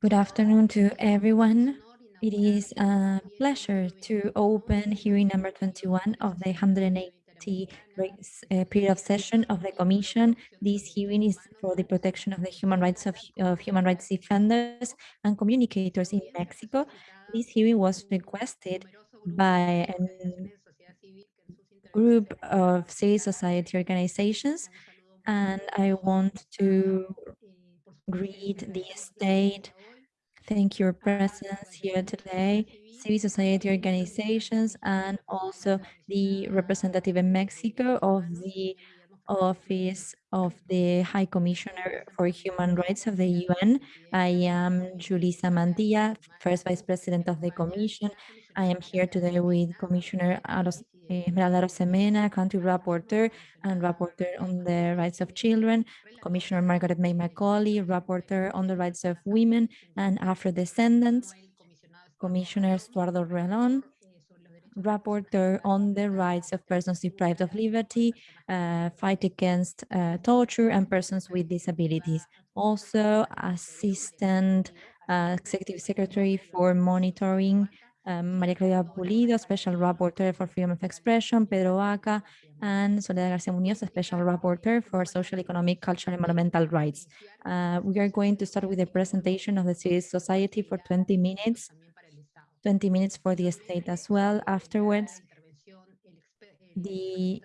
Good afternoon to everyone. It is a pleasure to open hearing number 21 of the 180 uh, period of session of the Commission. This hearing is for the protection of the human rights of, of human rights defenders and communicators in Mexico. This hearing was requested by a group of civil society organizations, and I want to greet the state Thank your presence here today, civil society organizations, and also the representative in Mexico of the Office of the High Commissioner for Human Rights of the UN. I am Julissa Mantilla, first Vice President of the Commission. I am here today with Commissioner Esmeralda Arosemena, Country Rapporteur and Rapporteur on the Rights of Children, Commissioner Margaret May Macaulay, Rapporteur on the Rights of Women and Afro-Descendants, Commissioner Estuardo Ralón, Rapporteur on the rights of persons deprived of liberty, uh, fight against uh, torture and persons with disabilities. Also, Assistant uh, Executive Secretary for Monitoring um, Maria Claudia Pulido, Special Rapporteur for Freedom of Expression, Pedro Vaca, and Soledad Garcia Munoz, Special Rapporteur for Social, Economic, Cultural, and Environmental Rights. Uh, we are going to start with the presentation of the civil society for 20 minutes, 20 minutes for the state as well. Afterwards, the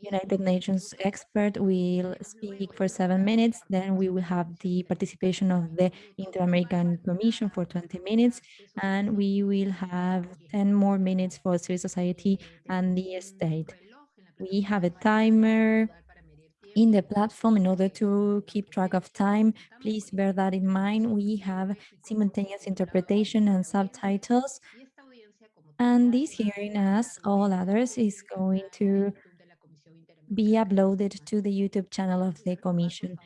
United Nations expert will speak for seven minutes. Then we will have the participation of the Inter-American Commission for 20 minutes. And we will have 10 more minutes for civil society and the state. We have a timer in the platform in order to keep track of time. Please bear that in mind. We have simultaneous interpretation and subtitles. And this hearing, as all others, is going to be uploaded to the YouTube channel of the Commission.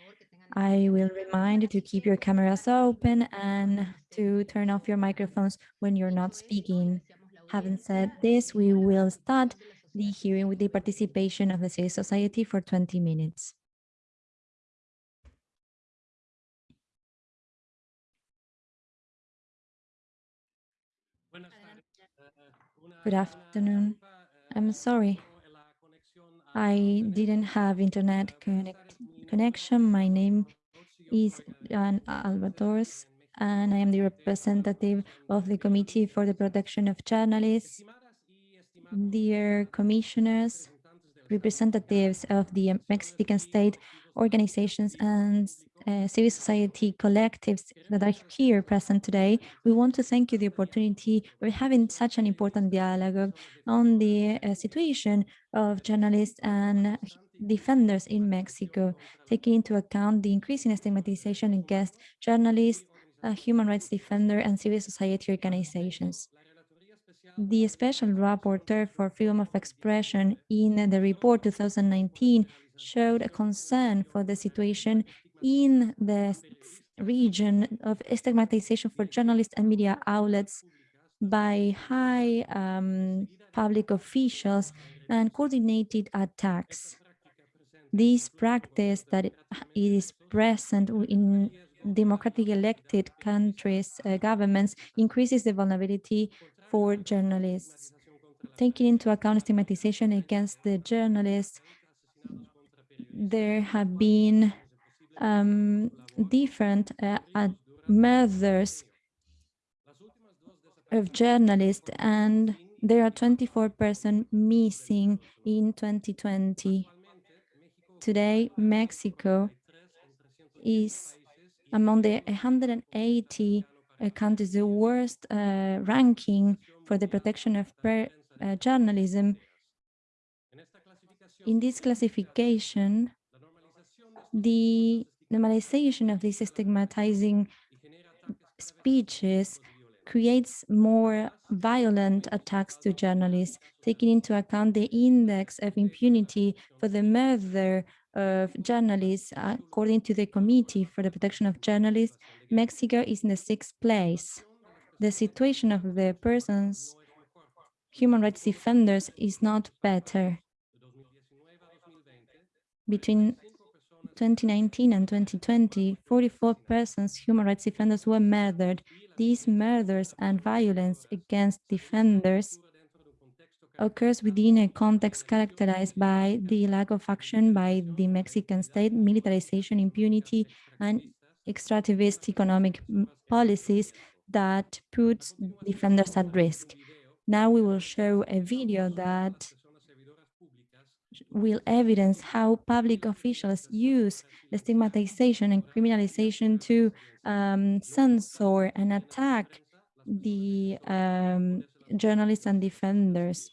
I will remind you to keep your cameras open and to turn off your microphones when you're not speaking. Having said this, we will start the hearing with the participation of the civil society for 20 minutes. Good afternoon. I'm sorry. I didn't have internet connect connection. My name is Jan-Albert Hootsen, and I am the representative of the Committee for the Protection of Journalists. Dear commissioners, representatives of the Mexican state organizations and uh, civil society collectives that are here present today. We want to thank you the opportunity for having such an important dialogue on the uh, situation of journalists and defenders in Mexico, taking into account the increasing stigmatization against journalists, uh, human rights defender and civil society organizations. The Special Rapporteur for Freedom of Expression in the report 2019 showed a concern for the situation in the region of stigmatization for journalists and media outlets by high um, public officials and coordinated attacks. This practice that is present in democratic elected countries, uh, governments, increases the vulnerability for journalists. Taking into account stigmatization against the journalists, there have been um, different uh, murders of journalists and there are 24 persons missing in 2020. Today, Mexico is among the 180 uh, countries the worst uh, ranking for the protection of uh, journalism. In this classification, the normalization of these stigmatizing speeches creates more violent attacks to journalists, taking into account the index of impunity for the murder of journalists. According to the Committee for the Protection of Journalists, Mexico is in the sixth place. The situation of the persons, human rights defenders, is not better. Between 2019 and 2020, 44 persons, human rights defenders, were murdered. These murders and violence against defenders occurs within a context characterized by the lack of action by the Mexican state, militarization, impunity, and extractivist economic policies that puts defenders at risk. Now we will show a video that will evidence how public officials use the stigmatization and criminalization to um, censor and attack the um, journalists and defenders.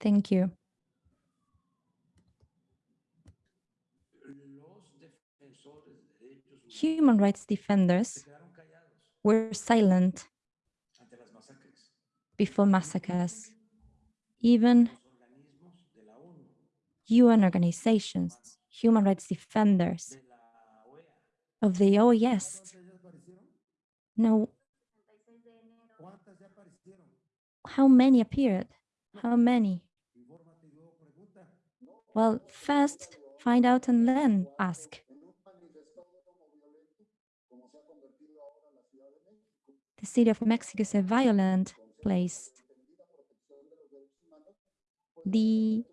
Thank you. Human rights defenders were silent before massacres. Even UN organizations, human rights defenders of the OAS. No. How many appeared? How many? Well, first find out and then ask. The city of Mexico is a violent place. The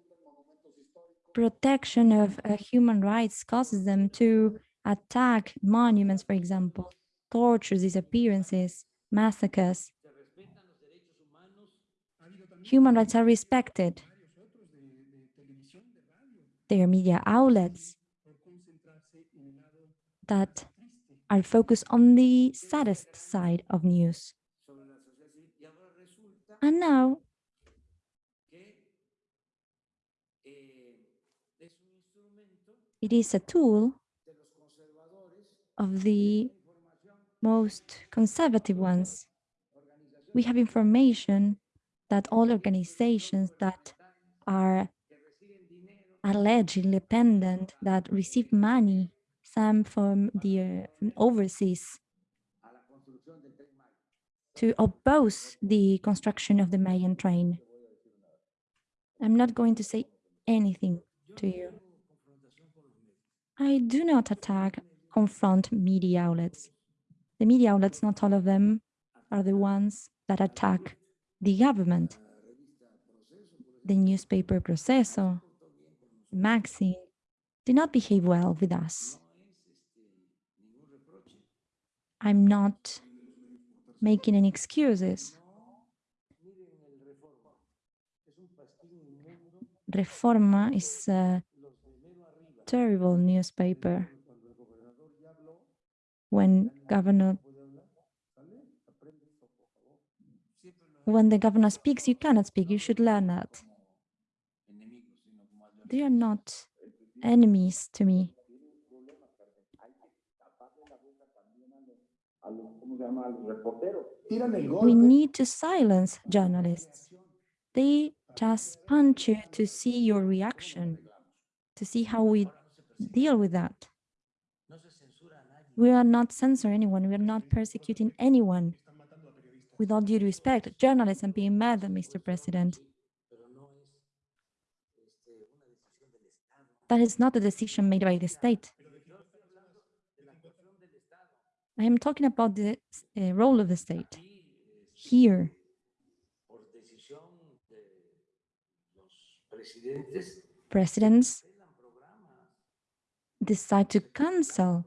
protection of uh, human rights causes them to attack monuments, for example, tortures, disappearances, massacres. Human rights are respected. There are media outlets that are focused on the saddest side of news. And now it is a tool of the most conservative ones. We have information that all organizations that are allegedly independent, that receive money, some from the overseas, to oppose the construction of the Mayan train. I'm not going to say anything to you. I do not attack, confront media outlets. The media outlets, not all of them, are the ones that attack the government. The newspaper Proceso, Maxim, did not behave well with us. I'm not making any excuses. Reforma is a terrible newspaper. When governor when the governor speaks, you cannot speak. You should learn that. They are not enemies to me. We need to silence journalists. They just punch you to see your reaction, to see how we deal with that. We are not censoring anyone. We are not persecuting anyone. With all due respect, journalists are being mad, Mr. President. That is not a decision made by the state. I am talking about the uh, role of the state. Here, presidents decide to cancel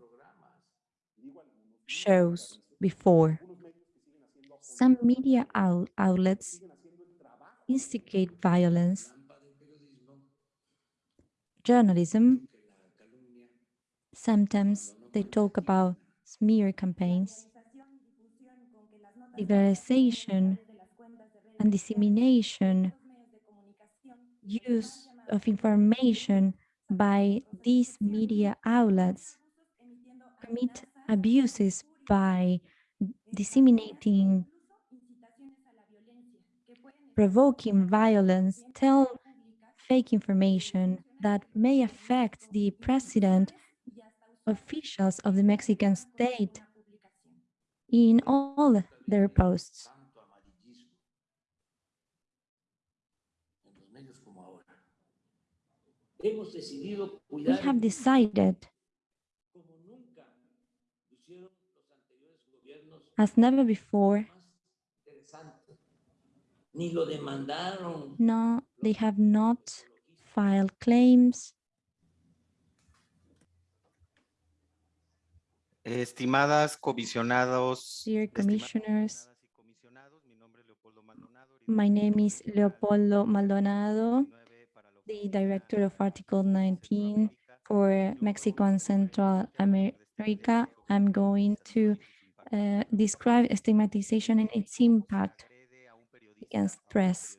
shows before. Some media out outlets instigate violence. Journalism, sometimes they talk about smear campaigns, legalization and dissemination, use of information by these media outlets commit abuses by disseminating, provoking violence, tell fake information that may affect the president, officials of the Mexican state in all their posts. We have decided As never before, no, they have not filed claims. Estimadas comisionados, Dear commissioners, comisionadas y comisionados, mi nombre es Leopoldo Maldonado, my name is Leopoldo Maldonado, 19 para la the director of Article 19 for Yo Mexico and Central America. I'm going to uh, describe stigmatization and its impact Agrede a un periodista, against press.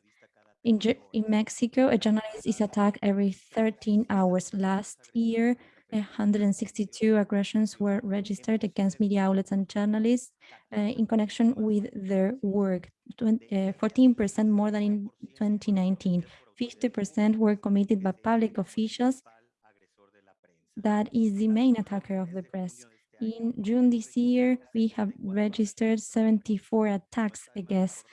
In, in. Mexico, a journalist is attacked every 13 hours. Last year, 162 aggressions were registered against media outlets and journalists uh, in connection with their work, 14% more than in 2019. 50% were committed by public officials. That is the main attacker of the press. In June this year, we have registered 74 attacks against,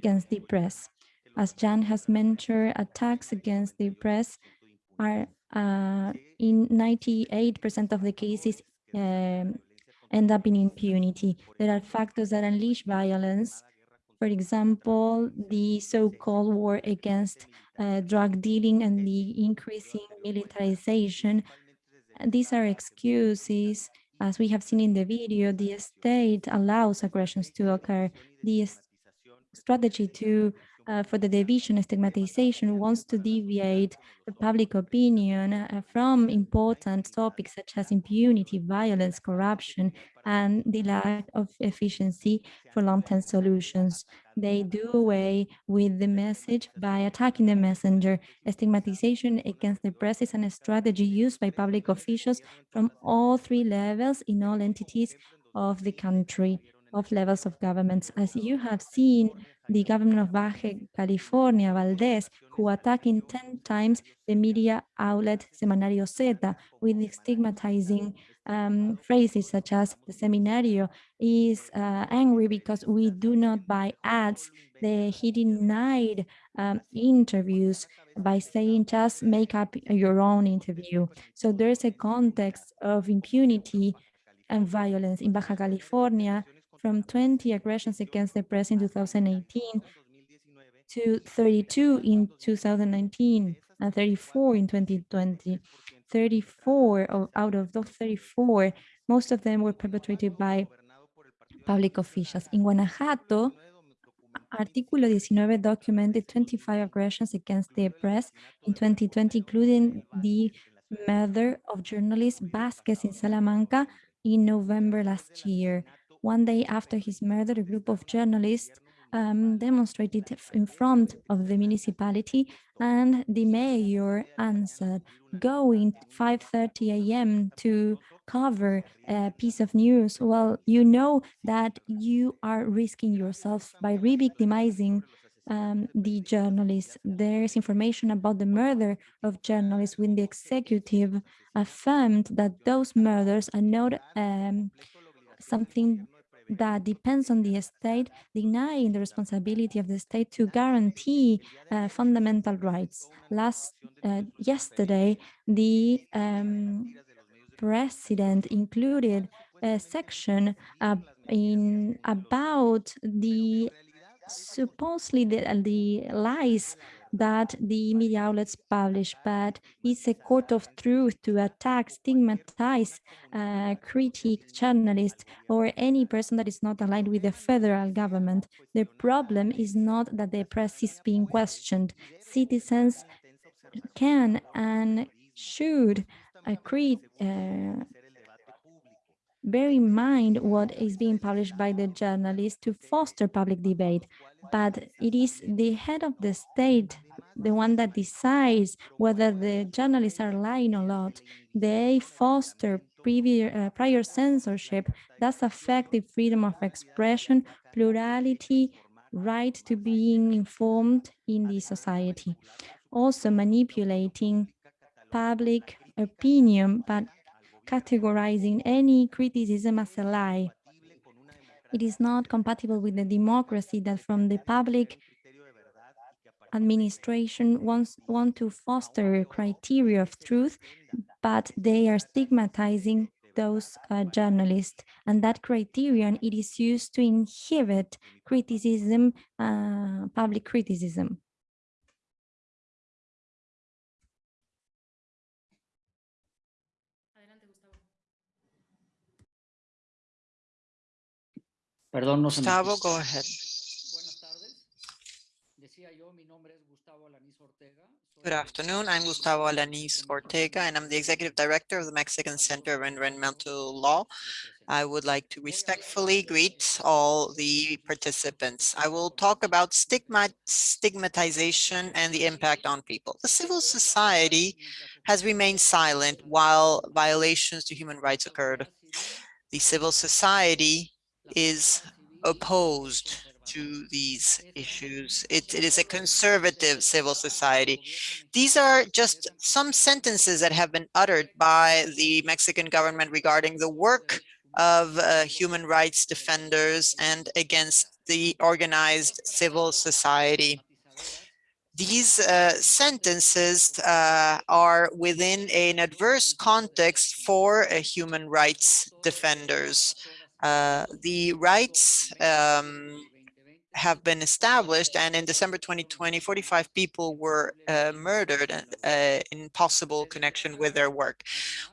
against the press. As Jan has mentioned, attacks against the press are uh, in 98% of the cases um, end up in impunity. There are factors that unleash violence. For example, the so-called war against uh, drug dealing and the increasing militarization. These are excuses. As we have seen in the video, the state allows aggressions to occur. The strategy to uh, for the division and stigmatization wants to deviate the public opinion uh, from important topics such as impunity, violence, corruption, and the lack of efficiency for long-term solutions. They do away with the message by attacking the messenger. Stigmatization against the press is a strategy used by public officials from all three levels in all entities of the country, of levels of governments. As you have seen, the government of Baja California, Valdez, who attacking 10 times the media outlet Semanario Zeta with stigmatizing um, phrases such as the Semanario is uh, angry because we do not buy ads. The, he denied um, interviews by saying just make up your own interview. So there's a context of impunity and violence in Baja California from 20 aggressions against the press in 2018 to 32 in 2019 and 34 in 2020. 34 of, out of those 34, most of them were perpetrated by public officials. In Guanajuato, Artículo 19 documented 25 aggressions against the press in 2020, including the murder of journalist Vasquez in Salamanca in November last year. One day after his murder, a group of journalists um, demonstrated in front of the municipality and the mayor answered, going 5.30 a.m. to cover a piece of news. Well, you know that you are risking yourself by re-victimizing um, the journalists. There's information about the murder of journalists when the executive affirmed that those murders are not um, something that depends on the state, denying the responsibility of the state to guarantee uh, fundamental rights. Last uh, yesterday, the um, president included a section uh, in about the supposedly the, the lies that the media outlets publish, but it's a court of truth to attack, stigmatize, uh, critique journalists or any person that is not aligned with the federal government. The problem is not that the press is being questioned. Citizens can and should uh, create, uh, bear in mind what is being published by the journalists to foster public debate. But it is the head of the state, the one that decides whether the journalists are lying or not. They foster previous, uh, prior censorship that affect the freedom of expression, plurality, right to being informed in the society. Also manipulating public opinion, but categorizing any criticism as a lie. It is not compatible with the democracy that from the public administration wants want to foster criteria of truth, but they are stigmatizing those uh, journalists. And that criterion, it is used to inhibit criticism, uh, public criticism. Perdón, no se Gustavo, escucha. go ahead. Buenas tardes. Decía yo, mi nombre es Gustavo Alanís Ortega. Good afternoon. I'm Gustavo Alanis Ortega, and I'm the Executive Director of the Mexican Center of Environmental Law. I would like to respectfully greet all the participants. I will talk about stigma, stigmatization and the impact on people. The civil society has remained silent while violations to human rights occurred. The civil society is opposed to these issues. It, it is a conservative civil society. These are just some sentences that have been uttered by the Mexican government regarding the work of uh, human rights defenders and against the organized civil society. These uh, sentences uh, are within an adverse context for uh, human rights defenders. Uh, the rights um, have been established and in December 2020, 45 people were uh, murdered uh, in possible connection with their work.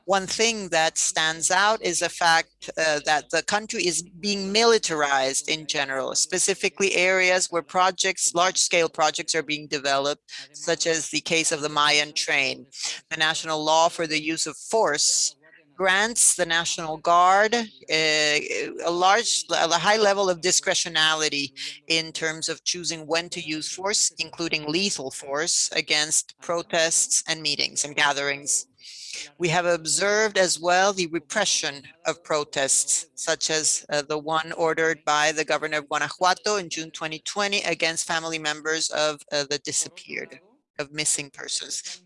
One thing that stands out is the fact uh, that the country is being militarized in general, specifically areas where projects, large-scale projects are being developed, such as the case of the Mayan train. The national law for the use of force grants the National Guard uh, a large, a high level of discretionality in terms of choosing when to use force, including lethal force against protests and meetings and gatherings. We have observed as well the repression of protests, such as uh, the one ordered by the governor of Guanajuato in June 2020 against family members of uh, the disappeared, of missing persons.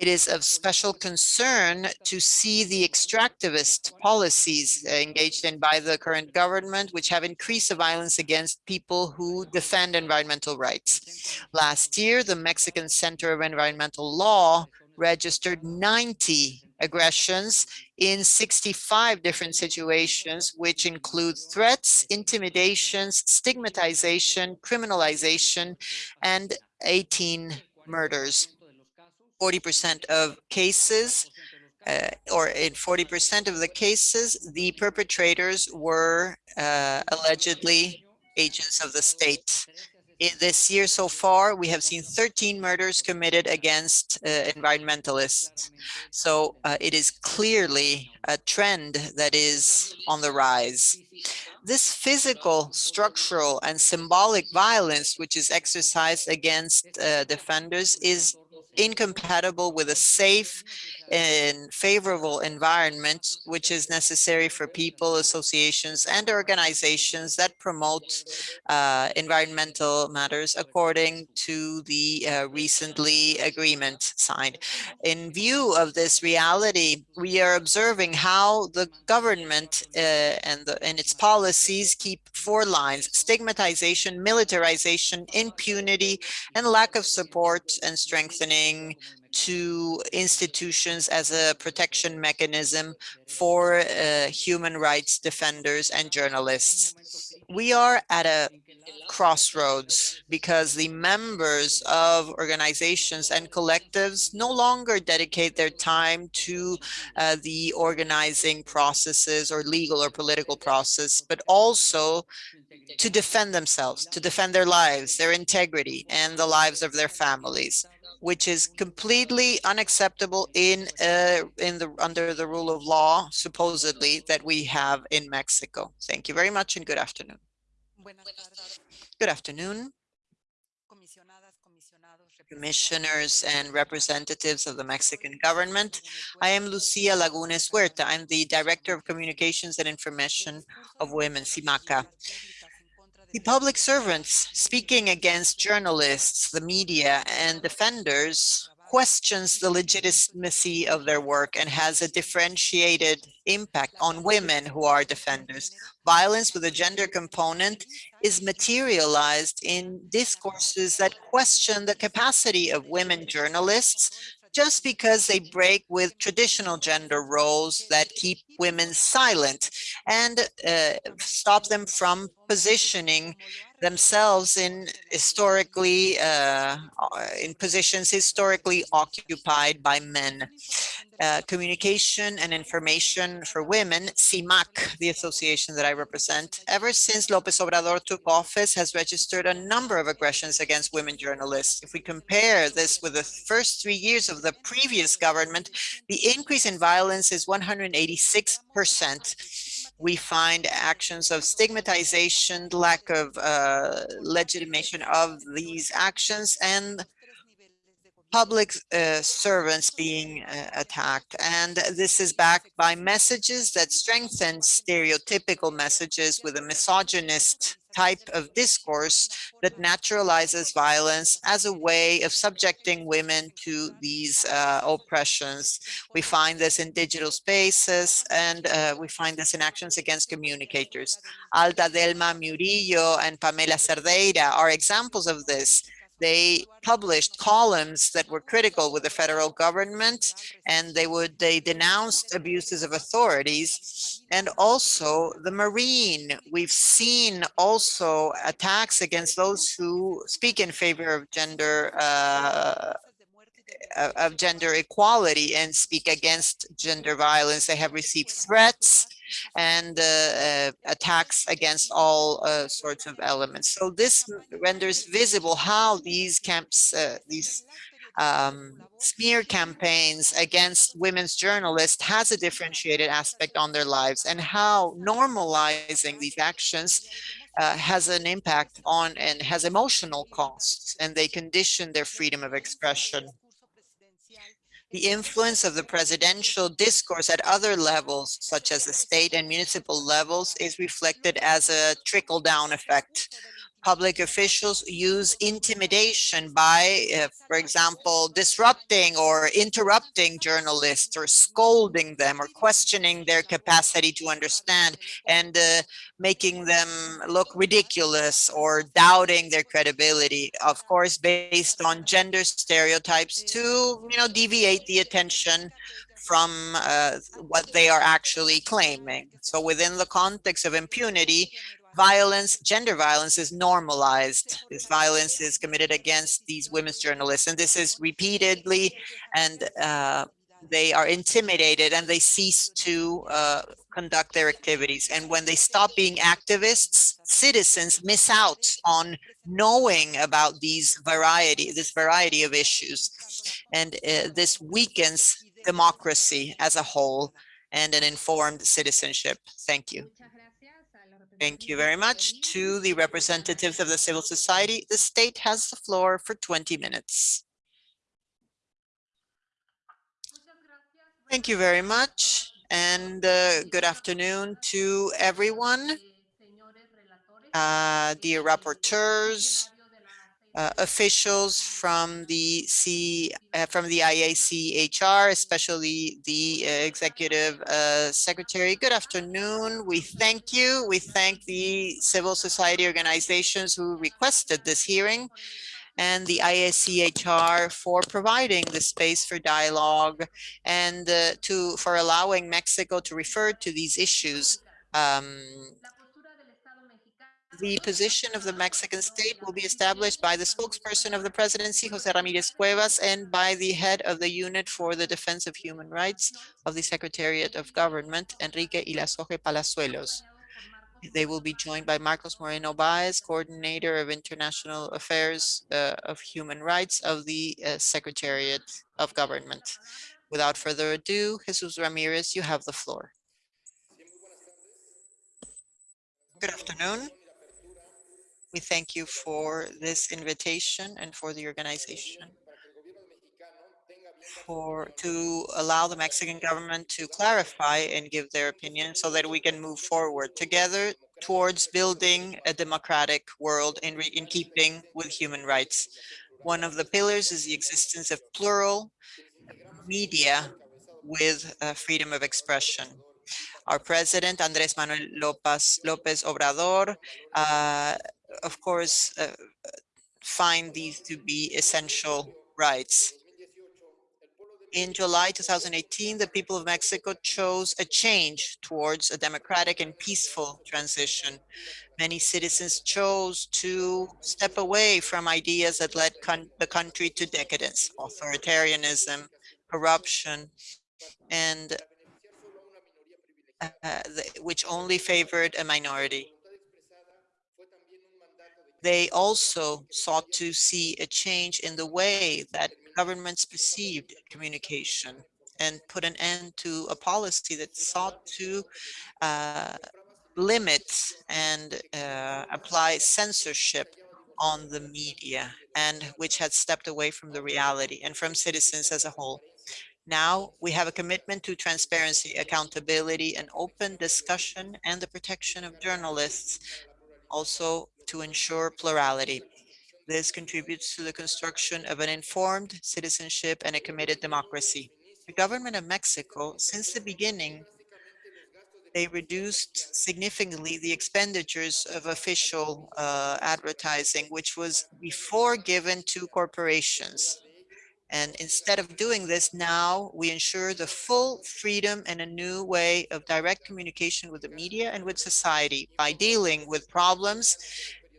It is of special concern to see the extractivist policies engaged in by the current government, which have increased the violence against people who defend environmental rights. Last year, the Mexican Center of Environmental Law registered 90 aggressions in 65 different situations, which include threats, intimidations, stigmatization, criminalization, and 18 murders. 40% of cases, uh, or in 40% of the cases, the perpetrators were uh, allegedly agents of the state. In this year so far, we have seen 13 murders committed against uh, environmentalists. So uh, it is clearly a trend that is on the rise. This physical, structural, and symbolic violence, which is exercised against uh, defenders, is incompatible with a safe and favorable environment, which is necessary for people, associations, and organizations that promote uh, environmental matters according to the uh, recently agreement signed. In view of this reality, we are observing how the government uh, and, the, and its policies keep four lines, stigmatization, militarization, impunity, and lack of support and strengthening to institutions as a protection mechanism for uh, human rights defenders and journalists. We are at a crossroads because the members of organizations and collectives no longer dedicate their time to uh, the organizing processes or legal or political process, but also to defend themselves, to defend their lives, their integrity, and the lives of their families which is completely unacceptable in uh, in the under the rule of law, supposedly that we have in Mexico. Thank you very much and good afternoon. Good afternoon. Commissioners and representatives of the Mexican government. I am Lucia Lagunes Huerta. I'm the Director of Communications and Information of Women, CIMAC. The public servants speaking against journalists, the media, and defenders questions the legitimacy of their work and has a differentiated impact on women who are defenders. Violence with a gender component is materialized in discourses that question the capacity of women journalists just because they break with traditional gender roles that keep women silent and uh, stop them from positioning themselves in historically uh, uh, in positions historically occupied by men. Uh, communication and information for women, CIMAC, the association that I represent, ever since Lopez Obrador took office, has registered a number of aggressions against women journalists. If we compare this with the first three years of the previous government, the increase in violence is 186% we find actions of stigmatization, lack of uh, legitimation of these actions, and public uh, servants being uh, attacked. And this is backed by messages that strengthen stereotypical messages with a misogynist type of discourse that naturalizes violence as a way of subjecting women to these uh, oppressions. We find this in digital spaces and uh, we find this in actions against communicators. Alda Delma Murillo and Pamela Cerdeira are examples of this they published columns that were critical with the federal government and they would they denounced abuses of authorities. And also the marine we've seen also attacks against those who speak in favor of gender uh, of gender equality and speak against gender violence. They have received threats and uh, uh, attacks against all uh, sorts of elements. So this renders visible how these camps, these um, smear campaigns against women's journalists has a differentiated aspect on their lives and how normalizing these actions uh, has an impact on and has emotional costs and they condition their freedom of expression the influence of the presidential discourse at other levels, such as the state and municipal levels, is reflected as a trickle-down effect public officials use intimidation by, uh, for example, disrupting or interrupting journalists or scolding them or questioning their capacity to understand and uh, making them look ridiculous or doubting their credibility, of course, based on gender stereotypes to, you know, deviate the attention from uh, what they are actually claiming. So within the context of impunity, violence, gender violence is normalized. This violence is committed against these women's journalists. And this is repeatedly and uh, they are intimidated and they cease to uh, conduct their activities. And when they stop being activists, citizens miss out on knowing about these variety, this variety of issues. And uh, this weakens democracy as a whole and an informed citizenship. Thank you. Thank you very much to the representatives of the civil society. The state has the floor for 20 minutes. Thank you very much and uh, good afternoon to everyone, uh, dear rapporteurs, uh, officials from the C uh, from the IACHR, especially the uh, executive uh, secretary. Good afternoon. We thank you. We thank the civil society organizations who requested this hearing and the IACHR for providing the space for dialogue and uh, to for allowing Mexico to refer to these issues um, the position of the Mexican state will be established by the spokesperson of the presidency, Jesus Ramirez Cuevas, and by the head of the unit for the defense of human rights of the Secretariat of Government, Enrique Irazoque Palazuelos. They will be joined by Marcos Moreno Baez, coordinator of international affairs uh, of human rights of the uh, Secretariat of Government. Without further ado, Jesus Ramirez, you have the floor. Good afternoon. We thank you for this invitation and for the organization for to allow the Mexican government to clarify and give their opinion so that we can move forward together towards building a democratic world in, in keeping with human rights. One of the pillars is the existence of plural media with uh, freedom of expression. Our president, Andres Manuel Lopez, Lopez Obrador, uh, of course, uh, find these to be essential rights. In July 2018, the people of Mexico chose a change towards a democratic and peaceful transition. Many citizens chose to step away from ideas that led the country to decadence, authoritarianism, corruption, and uh, which only favored a minority. They also sought to see a change in the way that governments perceived communication and put an end to a policy that sought to uh, limit and uh, apply censorship on the media and which had stepped away from the reality and from citizens as a whole. Now we have a commitment to transparency, accountability, and open discussion and the protection of journalists, also to ensure plurality. This contributes to the construction of an informed citizenship and a committed democracy. The government of Mexico, since the beginning, they reduced significantly the expenditures of official uh, advertising, which was before given to corporations. And instead of doing this now, we ensure the full freedom and a new way of direct communication with the media and with society by dealing with problems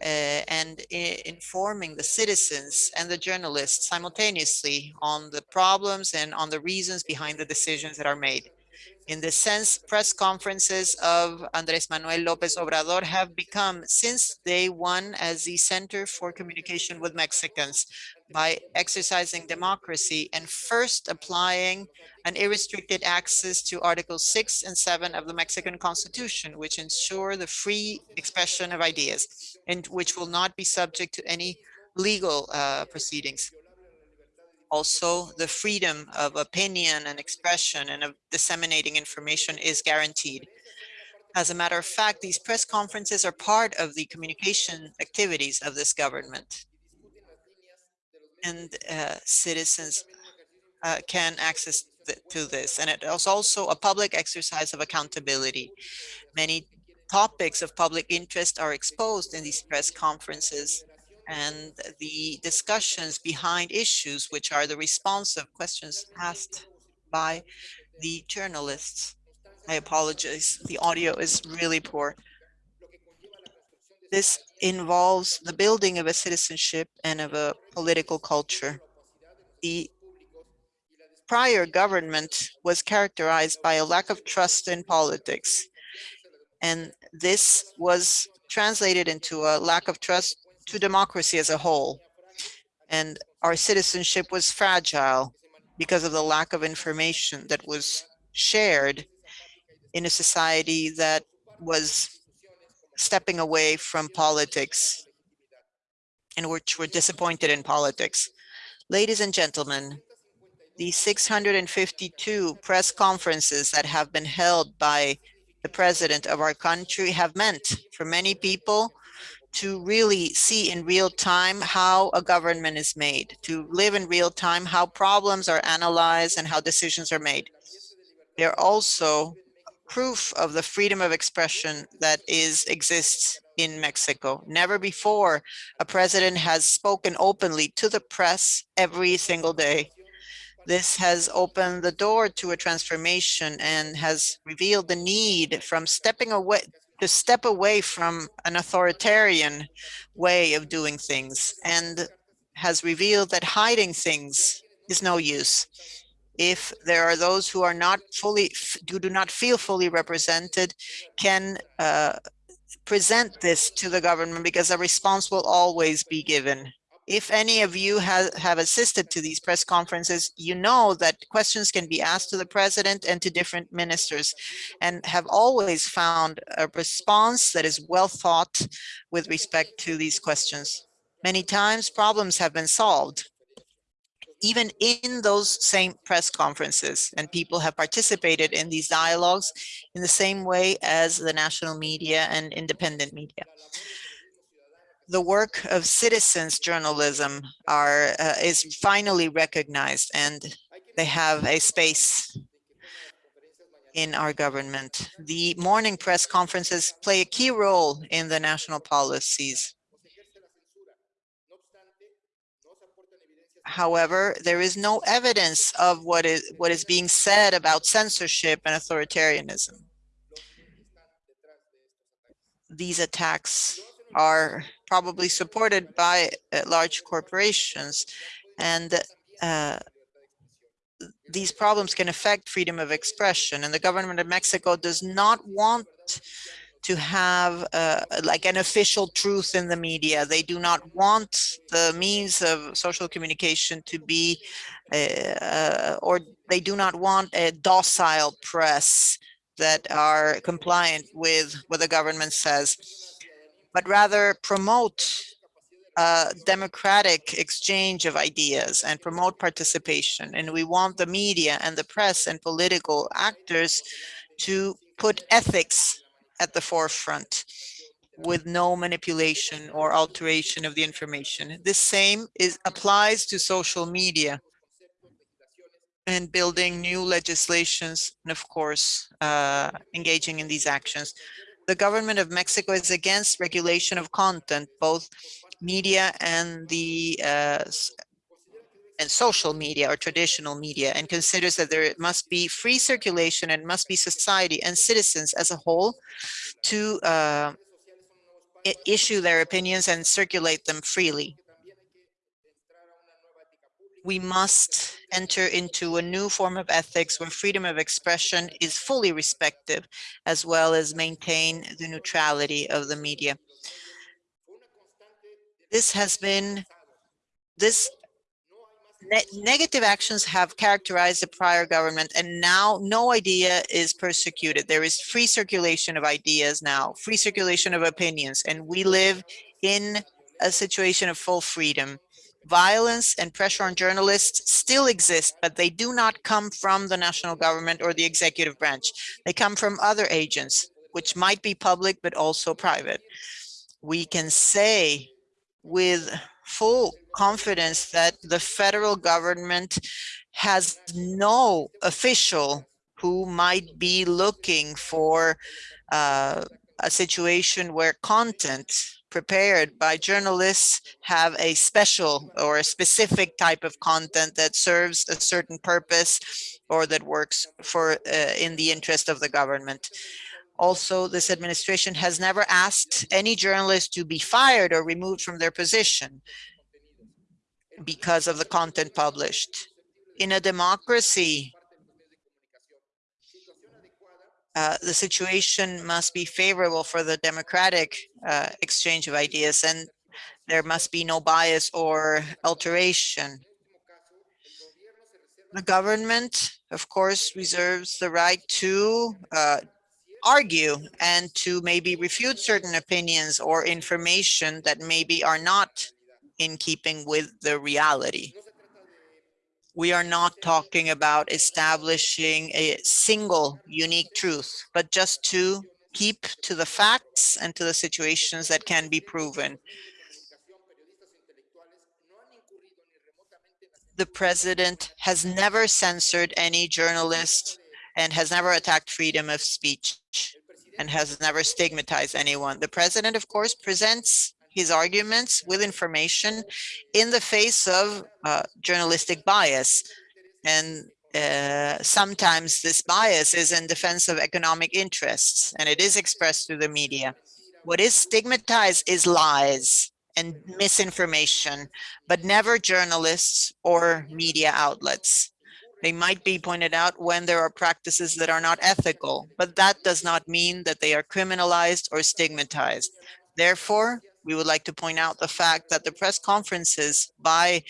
uh, and informing the citizens and the journalists simultaneously on the problems and on the reasons behind the decisions that are made. In this sense, press conferences of Andres Manuel López Obrador have become since day one as the center for communication with Mexicans by exercising democracy and first applying an unrestricted access to Articles 6 and 7 of the Mexican Constitution, which ensure the free expression of ideas and which will not be subject to any legal uh, proceedings. Also, the freedom of opinion and expression and of disseminating information is guaranteed. As a matter of fact, these press conferences are part of the communication activities of this government. And uh, citizens uh, can access to this. And it is also a public exercise of accountability. Many topics of public interest are exposed in these press conferences and the discussions behind issues, which are the response of questions asked by the journalists. I apologize, the audio is really poor. This involves the building of a citizenship and of a political culture. The prior government was characterized by a lack of trust in politics. And this was translated into a lack of trust to democracy as a whole. And our citizenship was fragile because of the lack of information that was shared in a society that was stepping away from politics and which were disappointed in politics. Ladies and gentlemen, the 652 press conferences that have been held by the president of our country have meant for many people to really see in real time how a government is made, to live in real time, how problems are analyzed and how decisions are made. They're also proof of the freedom of expression that is exists in Mexico. Never before a president has spoken openly to the press every single day. This has opened the door to a transformation and has revealed the need from stepping away to step away from an authoritarian way of doing things and has revealed that hiding things is no use. If there are those who are not fully, who do not feel fully represented, can uh, present this to the government because a response will always be given. If any of you have, have assisted to these press conferences, you know that questions can be asked to the president and to different ministers and have always found a response that is well thought with respect to these questions. Many times problems have been solved even in those same press conferences and people have participated in these dialogues in the same way as the national media and independent media the work of citizens journalism are uh, is finally recognized and they have a space in our government. The morning press conferences play a key role in the national policies. However, there is no evidence of what is what is being said about censorship and authoritarianism. These attacks are probably supported by uh, large corporations and uh, these problems can affect freedom of expression and the government of Mexico does not want to have uh, like an official truth in the media. They do not want the means of social communication to be, uh, or they do not want a docile press that are compliant with what the government says, but rather promote a democratic exchange of ideas and promote participation. And we want the media and the press and political actors to put ethics at the forefront with no manipulation or alteration of the information. The same is applies to social media and building new legislations and of course uh, engaging in these actions. The government of Mexico is against regulation of content, both media and the uh, and social media or traditional media and considers that there must be free circulation and must be society and citizens as a whole to uh, issue their opinions and circulate them freely. We must enter into a new form of ethics where freedom of expression is fully respected, as well as maintain the neutrality of the media. This has been, this ne negative actions have characterized the prior government and now no idea is persecuted. There is free circulation of ideas now, free circulation of opinions, and we live in a situation of full freedom. Violence and pressure on journalists still exist, but they do not come from the national government or the executive branch. They come from other agents, which might be public, but also private. We can say with full confidence that the federal government has no official who might be looking for uh, a situation where content prepared by journalists have a special or a specific type of content that serves a certain purpose or that works for uh, in the interest of the government. Also, this administration has never asked any journalist to be fired or removed from their position because of the content published. In a democracy, uh, the situation must be favorable for the democratic uh, exchange of ideas and there must be no bias or alteration. The government, of course, reserves the right to uh, argue and to maybe refute certain opinions or information that maybe are not in keeping with the reality. We are not talking about establishing a single unique truth, but just to keep to the facts and to the situations that can be proven. The president has never censored any journalist and has never attacked freedom of speech and has never stigmatized anyone. The president, of course, presents his arguments with information in the face of uh, journalistic bias. And uh, sometimes this bias is in defense of economic interests, and it is expressed through the media. What is stigmatized is lies and misinformation, but never journalists or media outlets. They might be pointed out when there are practices that are not ethical, but that does not mean that they are criminalized or stigmatized. Therefore, we would like to point out the fact that the press conferences by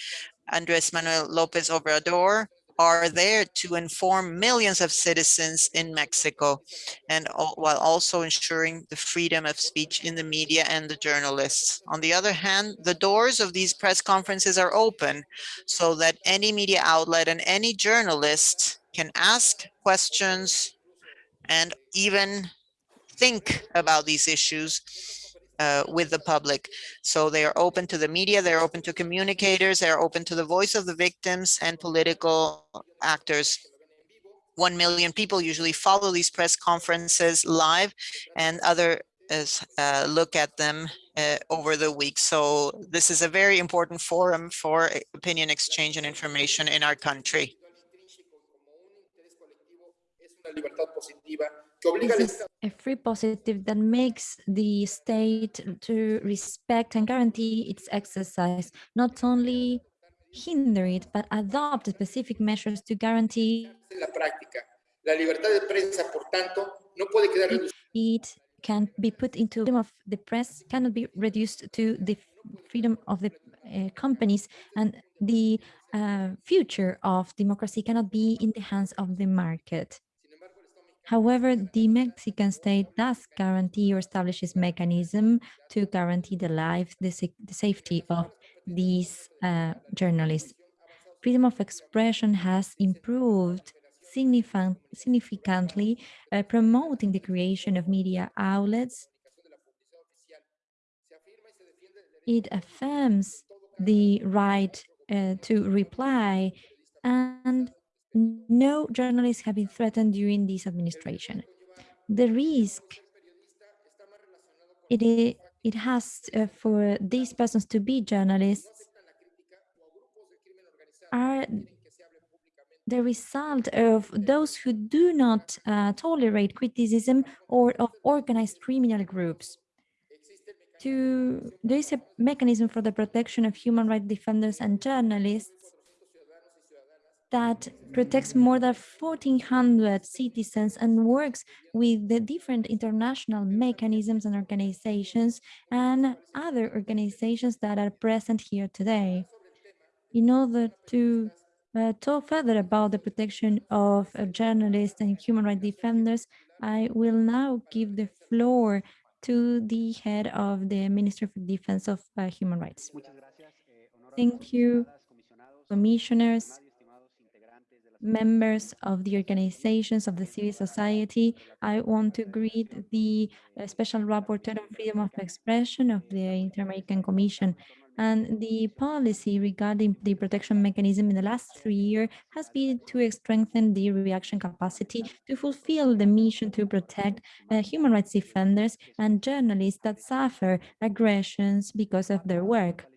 Andres Manuel Lopez Obrador are there to inform millions of citizens in Mexico and while also ensuring the freedom of speech in the media and the journalists. On the other hand, the doors of these press conferences are open so that any media outlet and any journalist can ask questions and even think about these issues uh, with the public. So they are open to the media, they're open to communicators, they're open to the voice of the victims and political actors. One million people usually follow these press conferences live and other as, uh, look at them uh, over the week. So this is a very important forum for uh, opinion exchange and information in our country. This is a free positive that makes the state to respect and guarantee its exercise, not only hinder it, but adopt specific measures to guarantee en la práctica. La libertad de prensa, por tanto, no puede quedar reducida it can be put into freedom of the press cannot be reduced to the freedom of the uh, companies and the uh, future of democracy cannot be in the hands of the market. However, the Mexican state does guarantee or establishes mechanism to guarantee the life, the, the safety of these uh, journalists. Freedom of expression has improved significant, significantly, uh, promoting the creation of media outlets. It affirms the right uh, to reply, and no journalists have been threatened during this administration. The risk it, it has uh, for these persons to be journalists are the result of those who do not uh, tolerate criticism or of organized criminal groups. To, there is a mechanism for the protection of human rights defenders and journalists that protects more than 1,400 citizens and works with the different international mechanisms and organizations and other organizations that are present here today. In order to uh, talk further about the protection of uh, journalists and human rights defenders, I will now give the floor to the head of the Ministry for Defense of uh, Human Rights. Thank you, commissioners, members of the organizations of the civil society. I want to greet the uh, Special Rapporteur on Freedom of Expression of the Inter-American Commission. And the policy regarding the protection mechanism in the last three years has been to strengthen the reaction capacity to fulfill the mission to protect uh, human rights defenders and journalists that suffer aggressions because of their work.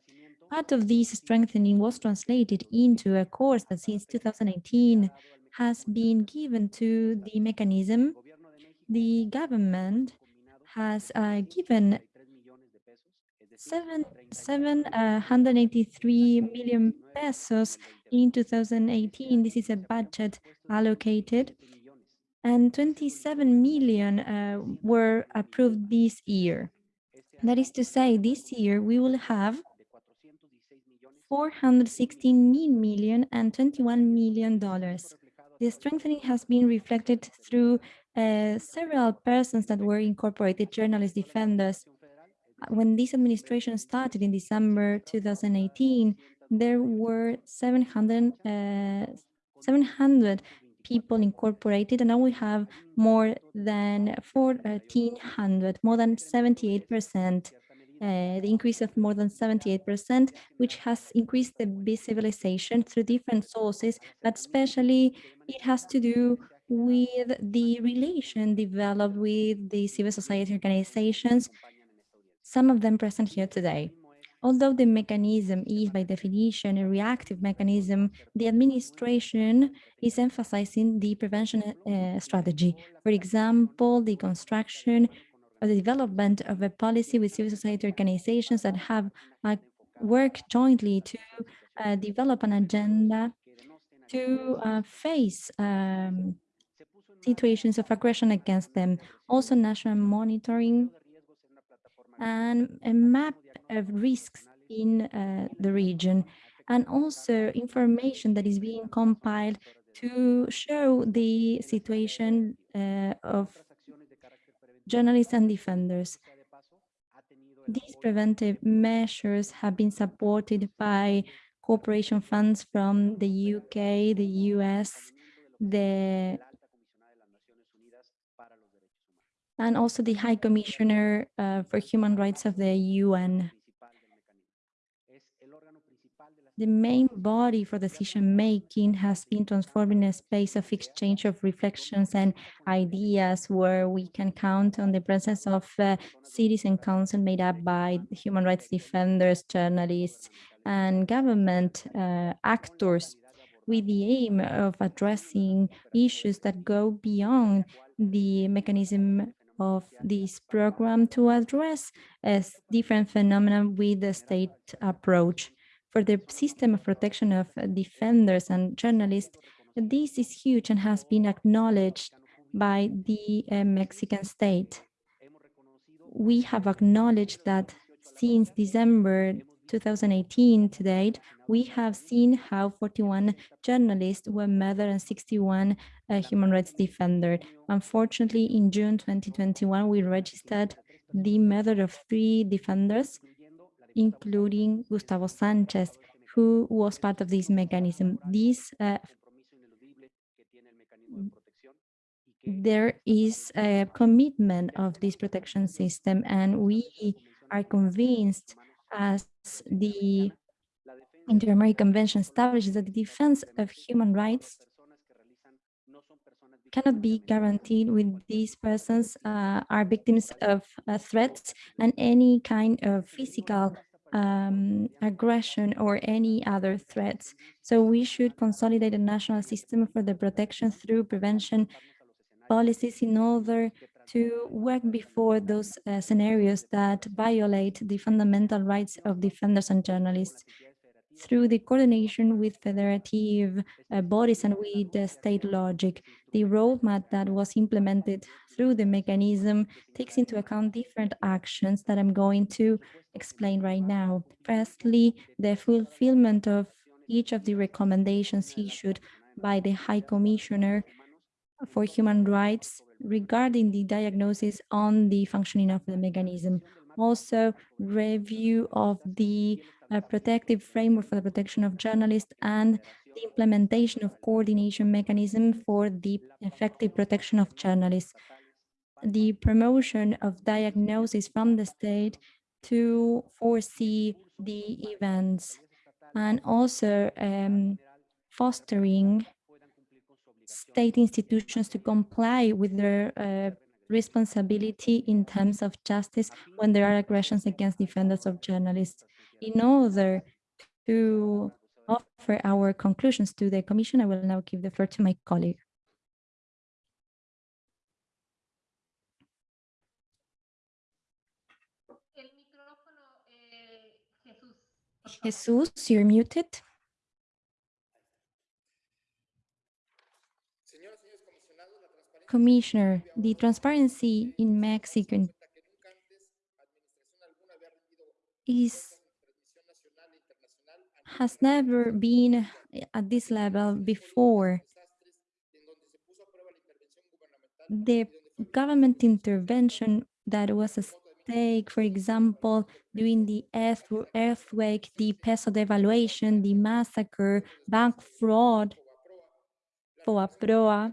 Part of this strengthening was translated into a course that since 2018 has been given to the mechanism. The government has uh, given seven, 783 million pesos in 2018. This is a budget allocated and 27 million uh, were approved this year. That is to say, this year we will have 416 million and 21 million dollars. The strengthening has been reflected through uh, several persons that were incorporated journalist defenders. Uh, When this administration started in December 2018, there were 700, uh, 700 people incorporated, and now we have more than 1,400, more than 78 percent uh, the increase of more than 78%, which has increased the visibilization through different sources, but especially it has to do with the relation developed with the civil society organizations, some of them present here today. Although the mechanism is by definition a reactive mechanism, the administration is emphasizing the prevention uh, strategy. For example, the construction or the development of a policy with civil society organizations that have uh, worked jointly to uh, develop an agenda to uh, face um, situations of aggression against them. Also national monitoring and a map of risks in uh, the region and also information that is being compiled to show the situation uh, of journalists and defenders. These preventive measures have been supported by cooperation funds from the UK, the US, the and also the High Commissioner uh, for Human Rights of the UN. The main body for decision making has been transformed in a space of exchange of reflections and ideas where we can count on the presence of uh, citizen council made up by human rights defenders, journalists, and government uh, actors with the aim of addressing issues that go beyond the mechanism of this program to address as different phenomena with the state approach. For the system of protection of defenders and journalists, this is huge and has been acknowledged by the uh, Mexican state. We have acknowledged that since December 2018 to date, we have seen how 41 journalists were murdered and 61 uh, human rights defenders. Unfortunately, in June 2021, we registered the murder of three defenders, including Gustavo Sanchez, who was part of this mechanism. This uh, there is a commitment of this protection system and we are convinced as the Inter-American Convention establishes that the defense of human rights cannot be guaranteed with these persons uh, are victims of uh, threats and any kind of physical um, aggression or any other threats. So we should consolidate a national system for the protection through prevention policies in order to work before those uh, scenarios that violate the fundamental rights of defenders and journalists through the coordination with federative uh, bodies and with the state logic. The roadmap that was implemented through the mechanism takes into account different actions that I'm going to explain right now. Firstly, the fulfillment of each of the recommendations issued by the High Commissioner for Human Rights regarding the diagnosis on the functioning of the mechanism. Also, review of the uh, protective framework for the protection of journalists and the implementation of coordination mechanism for the effective protection of journalists. The promotion of diagnosis from the state to foresee the events and also um, fostering state institutions to comply with their uh, responsibility in terms of justice when there are aggressions against defenders of journalists. In order to offer our conclusions to the Commission, I will now give the floor to my colleague. Jesus, you're muted. Commissioner, the transparency in Mexico is has never been at this level before. The government intervention that was a stake, for example, during the earth, earthquake, the peso devaluation, the massacre, bank fraud, FOBAPROA,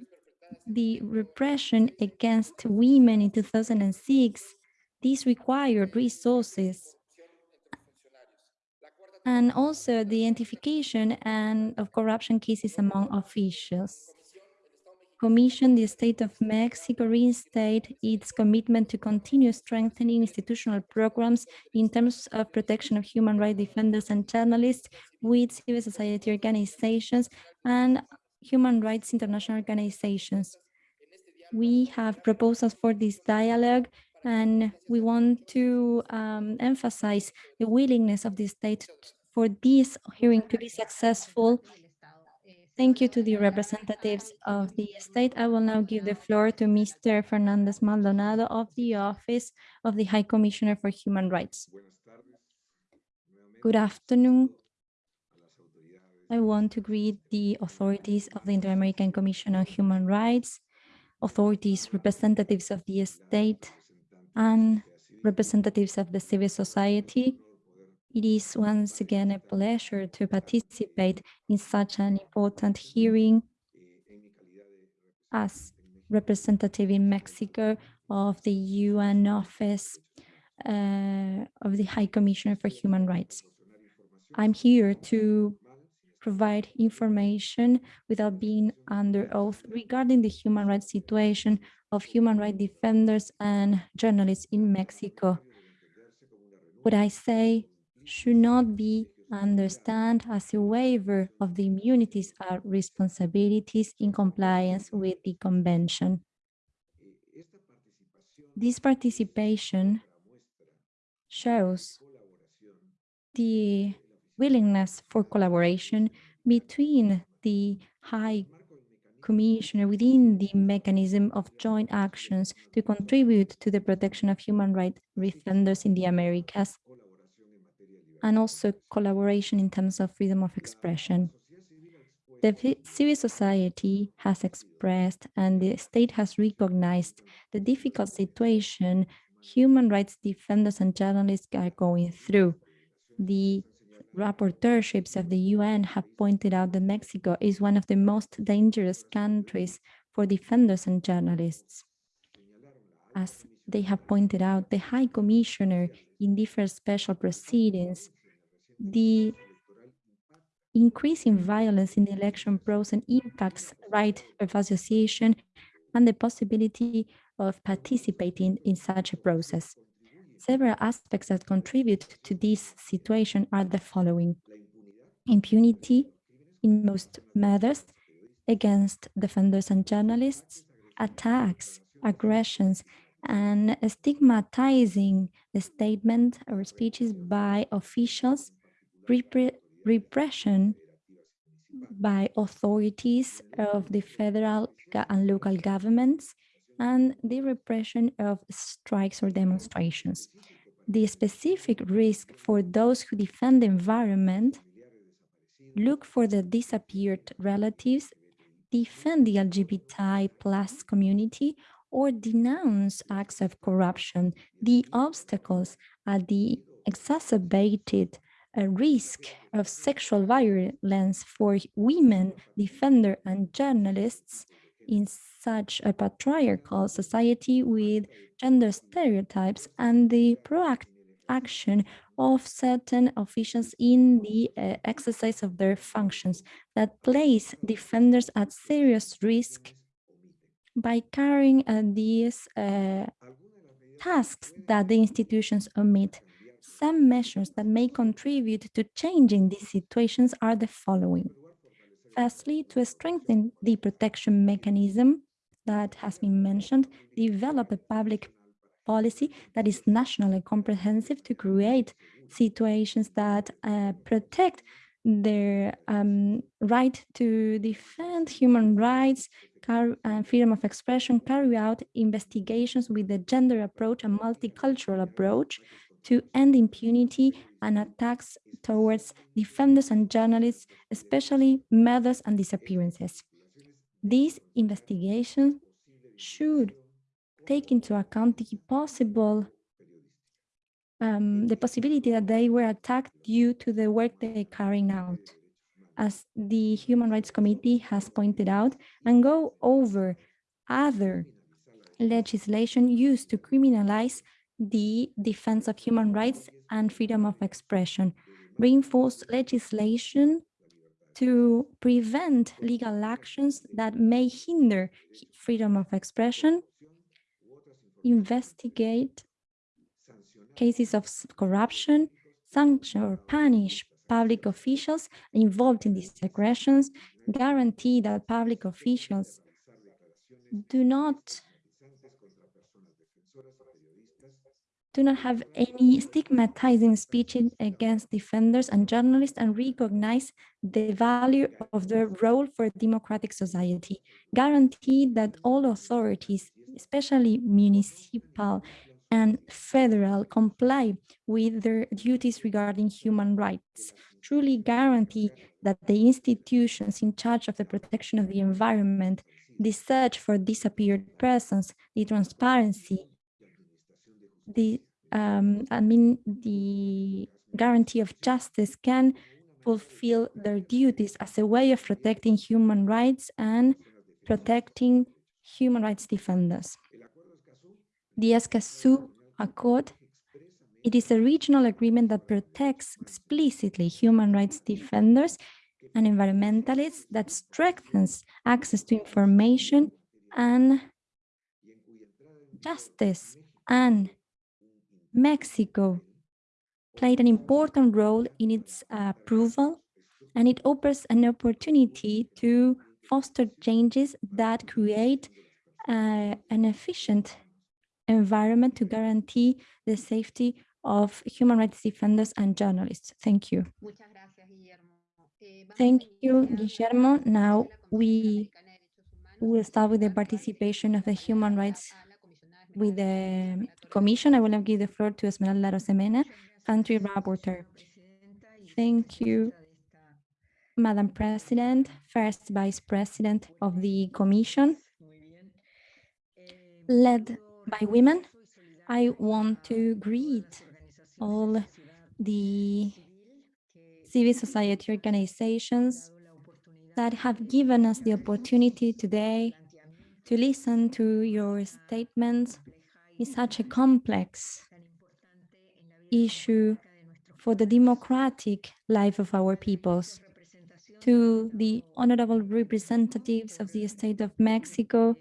the repression against women in 2006, this required resources and also the identification and of corruption cases among officials. Commission, the State of Mexico reinstate its commitment to continue strengthening institutional programs in terms of protection of human rights defenders and journalists with civil society organizations and human rights international organizations. We have proposals for this dialogue and we want to um, emphasize the willingness of the state for this hearing to be successful. Thank you to the representatives of the state. I will now give the floor to Mr. Fernandez Maldonado of the Office of the High Commissioner for Human Rights. Good afternoon. I want to greet the authorities of the Inter-American Commission on Human Rights, authorities, representatives of the state, and representatives of the civil society. It is once again a pleasure to participate in such an important hearing as representative in Mexico of the UN Office uh, of the High Commissioner for Human Rights. I'm here to provide information without being under oath regarding the human rights situation of human rights defenders and journalists in Mexico. What I say should not be understood as a waiver of the immunities or responsibilities in compliance with the convention. This participation shows the willingness for collaboration between the High Commissioner within the mechanism of joint actions to contribute to the protection of human rights defenders in the Americas, and also collaboration in terms of freedom of expression. The civil society has expressed and the state has recognized the difficult situation human rights defenders and journalists are going through. The rapporteurships of the UN have pointed out that Mexico is one of the most dangerous countries for defenders and journalists. As they have pointed out, the High Commissioner in different special proceedings, the increasing violence in the election process impacts right of association and the possibility of participating in such a process. Several aspects that contribute to this situation are the following. Impunity in most matters against defenders and journalists, attacks, aggressions, and stigmatizing the statement or speeches by officials, repre- repression by authorities of the federal and local governments, and the repression of strikes or demonstrations. The specific risk for those who defend the environment, look for the disappeared relatives, defend the LGBTI plus community, or denounce acts of corruption. The obstacles are the exacerbated uh, risk of sexual violence for women, defender, and journalists in such a patriarchal society with gender stereotypes and the proactive action of certain officials in the uh, exercise of their functions that place defenders at serious risk by carrying uh, these uh, tasks that the institutions omit. Some measures that may contribute to changing these situations are the following. Firstly, to strengthen the protection mechanism that has been mentioned, develop a public policy that is national and comprehensive to create situations that uh, protect their um, right to defend human rights and freedom of expression, carry out investigations with a gender approach and multicultural approach to end impunity and attacks towards defenders and journalists, especially murders and disappearances. These investigations should take into account the possible um, the possibility that they were attacked due to the work they are carrying out, as the Human Rights Committee has pointed out, and go over other legislation used to criminalize the defense of human rights and freedom of expression, reinforce legislation to prevent legal actions that may hinder freedom of expression, investigate cases of corruption, sanction or punish public officials involved in these aggressions, guarantee that public officials do not do not have any stigmatizing speech against defenders and journalists and recognize the value of their role for democratic society. Guarantee that all authorities, especially municipal and federal, comply with their duties regarding human rights. Truly guarantee that the institutions in charge of the protection of the environment, the search for disappeared persons, the transparency, the um, I mean the guarantee of justice can fulfill their duties as a way of protecting human rights and protecting human rights defenders. The Escazú Accord It is a regional agreement that protects explicitly human rights defenders and environmentalists that strengthens access to information and justice. And Mexico played an important role in its approval, and it offers an opportunity to foster changes that create uh, an efficient environment to guarantee the safety of human rights defenders and journalists. Thank you. Muchas gracias, Guillermo. Eh, Thank you, Guillermo. Now we Interamericana de Derechos Humanos. will start with the participation of the human rights a la comisionada with the commission. I will now give the floor to Esmeralda Arosemena, country rapporteur. Thank you, Madam President, first Vice President of the Commission, led by women. I want to greet all the civil society organizations that have given us the opportunity today to listen to your statements is such a complex issue for the democratic life of our peoples. To the honorable representatives of the state of Mexico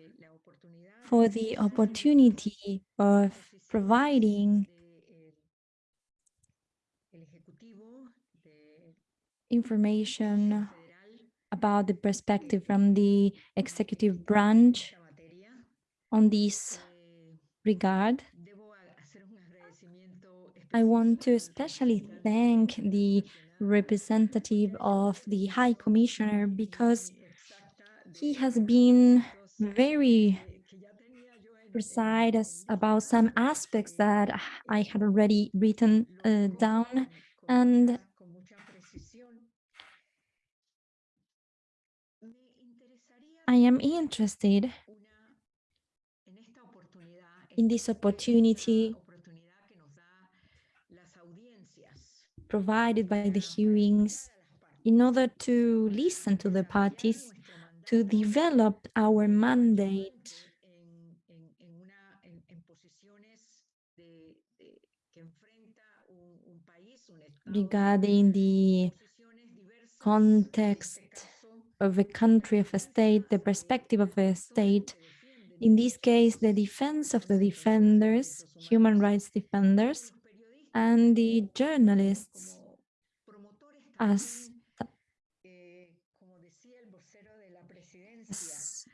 for the opportunity of providing information about the perspective from the executive branch on this regard. I want to especially thank the representative of the High Commissioner because he has been very precise about some aspects that I had already written uh, down and I am interested in this opportunity provided by the hearings in order to listen to the parties to develop our mandate regarding the context of a country, of a state, the perspective of a state. In this case, the defense of the defenders, human rights defenders, and the journalists as,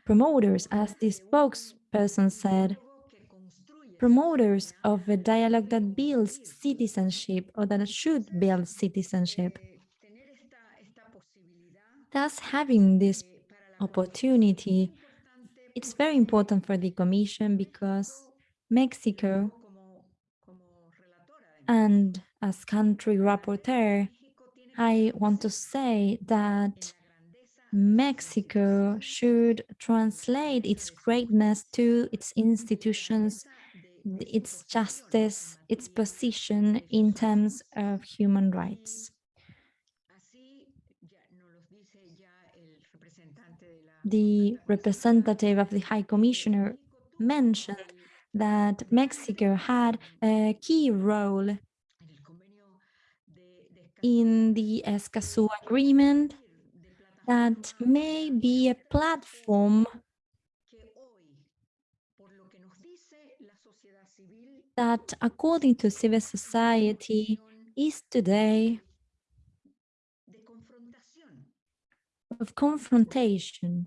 promoters, as the spokesperson said, promoters of a dialogue that builds citizenship or that should build citizenship. Thus, having this opportunity, it's very important for the Commission because Mexico and as country rapporteur, I want to say that Mexico should translate its greatness to its institutions, its justice, its position in terms of human rights. The representative of the High Commissioner mentioned that Mexico had a key role in the Escazú agreement that may be a platform that, according to civil society, is today of confrontation,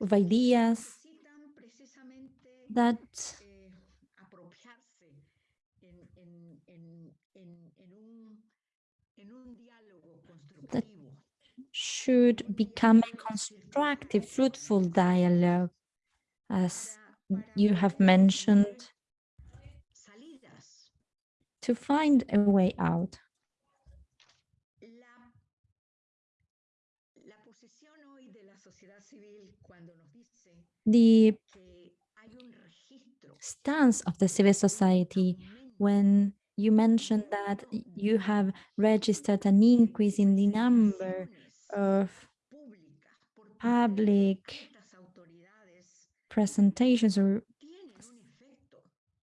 of ideas that should become a constructive, fruitful dialogue, as you have mentioned, to find a way out. The stance of the civil society when you mentioned that you have registered an increase in the number of public presentations or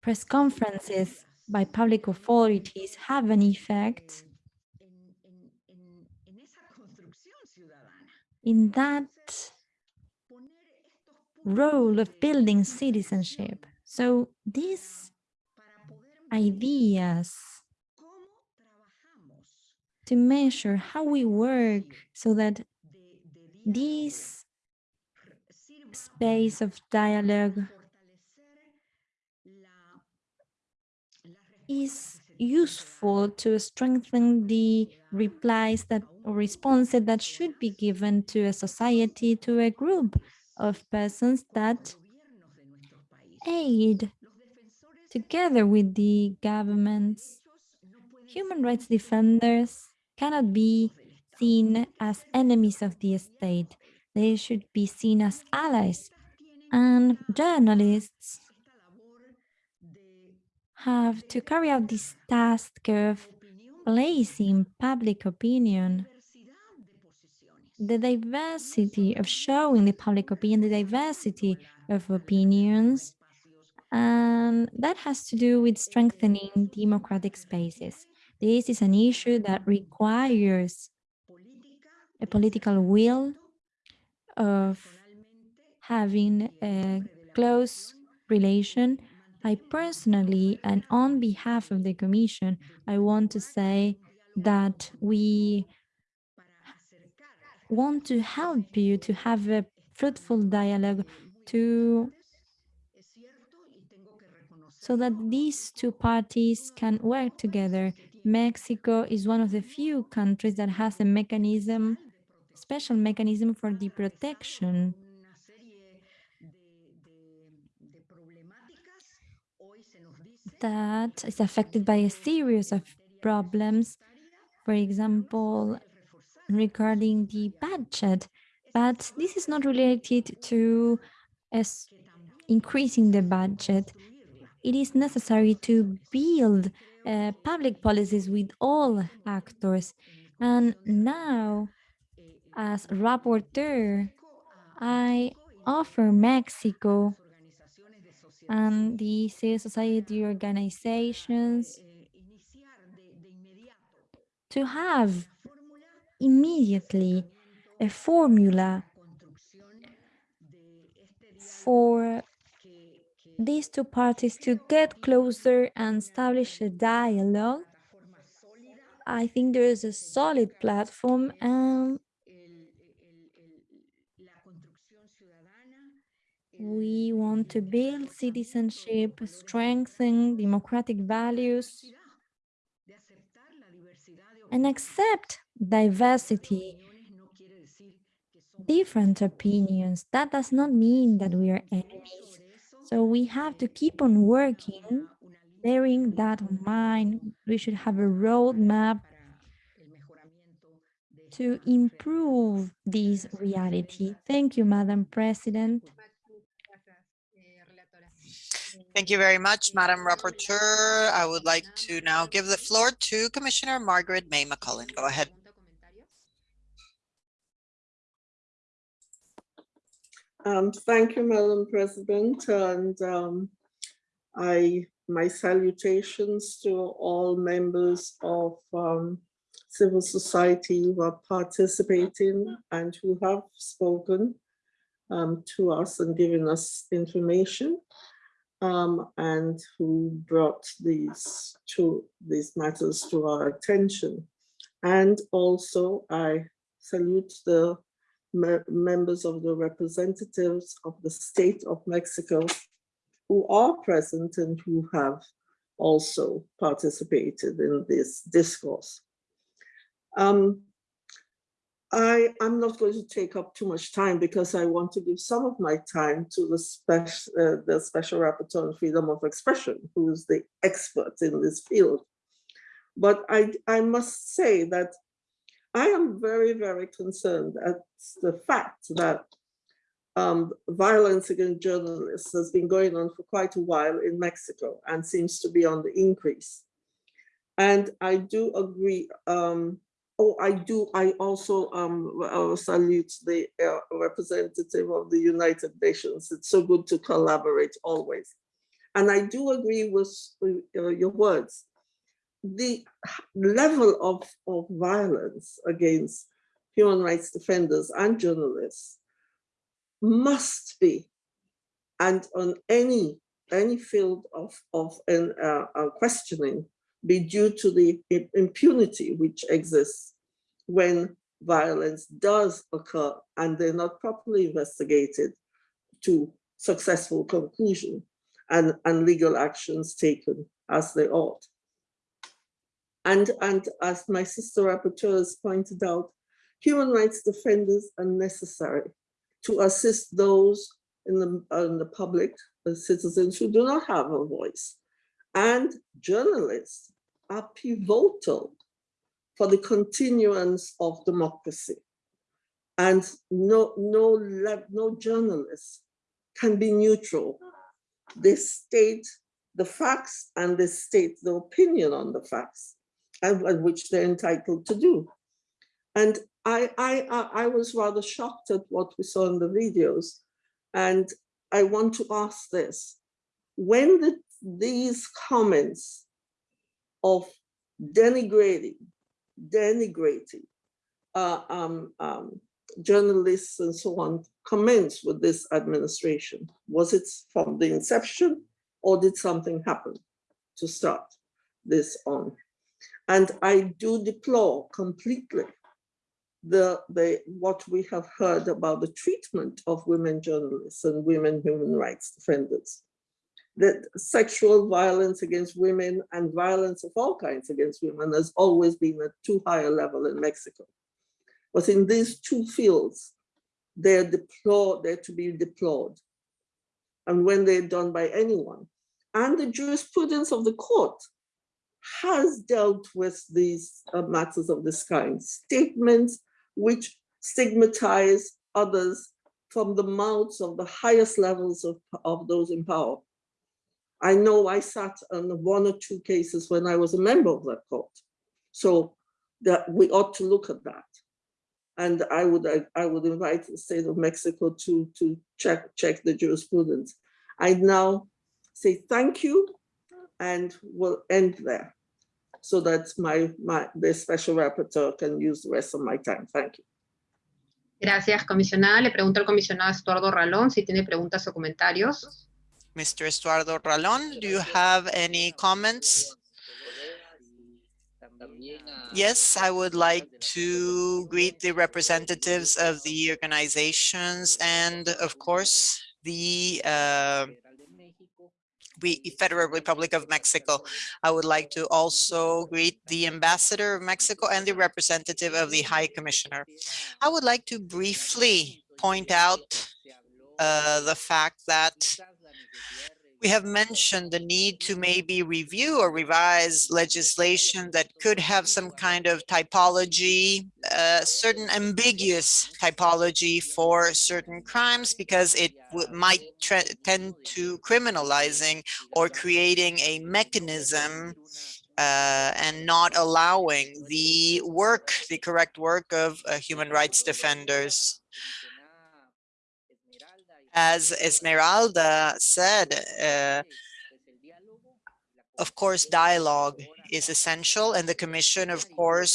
press conferences by public authorities have an effect in that Poner estos puntos role of building citizenship. So these ideas to measure how we work so that this space of dialogue is useful to strengthen the replies that or responses that should be given to a society, to a group of persons that aid together with the governments. Human rights defenders cannot be seen as enemies of the state. They should be seen as allies. And journalists have to carry out this task of placing public opinion. The diversity of showing the public opinion, the diversity of opinions, and that has to do with strengthening democratic spaces. This is an issue that requires a political will of having a close relation. I personally, and on behalf of the Commission, I want to say that we want to help you to have a fruitful dialogue to so that these two parties can work together. Mexico is one of the few countries that has a mechanism, special mechanism for the protection that is affected by a series of problems, for example, regarding the budget. But this is not related to as increasing the budget. It is necessary to build uh, public policies with all actors. And now, as rapporteur, I offer Mexico and the civil society organizations to have immediately a formula for these two parties to get closer and establish a dialogue. I think there is a solid platform and we want to build citizenship, strengthen democratic values, and accept diversity, different opinions. That does not mean that we are enemies. So we have to keep on working, bearing that in mind. We should have a roadmap to improve this reality. Thank you, Madam President. Thank you very much, Madam Rapporteur. I would like to now give the floor to Commissioner Margarette May Macaulay. Go ahead. Um, thank you, Madam President, and um, I, my salutations to all members of um, civil society who are participating and who have spoken um, to us and given us information um, and who brought these to these matters to our attention. And also I salute the me- members of the representatives of the state of Mexico who are present and who have also participated in this discourse. Um, I am not going to take up too much time because I want to give some of my time to the special, uh, the special rapporteur on freedom of expression, who is the expert in this field. But I, I must say that I am very, very concerned at the fact that um, violence against journalists has been going on for quite a while in Mexico and seems to be on the increase. And I do agree, um, oh, I do, I also um, uh, salute the uh, representative of the United Nations. It's so good to collaborate always. And I do agree with uh, your words. The level of, of violence against human rights defenders and journalists must be, and on any any field of, of an, uh, uh, questioning, be due to the impunity which exists when violence does occur and they're not properly investigated to successful conclusion and, and legal actions taken as they ought. And, and as my sister rapporteur has pointed out, human rights defenders are necessary to assist those in the, in the public, the citizens who do not have a voice. And journalists are pivotal for the continuance of democracy. And no, no, no journalist can be neutral. They state the facts and they state the opinion on the facts, and, which they're entitled to do. And I, I, I was rather shocked at what we saw in the videos. And I want to ask this. When the, these comments of denigrating, denigrating uh, um, um, journalists and so on commence with this administration? Was it from the inception or did something happen to start this on? And I do deplore completely the, the what we have heard about the treatment of women journalists and women human rights defenders. That sexual violence against women and violence of all kinds against women has always been at too high a level in Mexico. But in these two fields, they're deplored, they're to be deplored. And when they're done by anyone. And the jurisprudence of the court has dealt with these uh, matters of this kind. Statements which stigmatize others from the mouths of the highest levels of, of those in power. I know I sat on one or two cases when I was a member of that court. So that we ought to look at that. And I would I, I would invite the state of Mexico to, to check, check the jurisprudence. I now say thank you and we'll end there so that my, my the special rapporteur can use the rest of my time. Thank you. Gracias, comisionada. Le pregunto al comisionado Estuardo Ralón si tiene preguntas o comentarios. Mr. Estuardo Ralón, do you have any comments? Yes, I would like to greet the representatives of the organizations and, of course, the uh, Federal Republic of Mexico. I would like to also greet the ambassador of Mexico and the representative of the High Commissioner. I would like to briefly point out uh, the fact that we have mentioned the need to maybe review or revise legislation that could have some kind of typology, uh, certain ambiguous typology for certain crimes because it might tend to criminalizing or creating a mechanism uh, and not allowing the work, the correct work of uh, human rights defenders as Esmeralda said, uh, of course, dialogue is essential and the Commission, of course,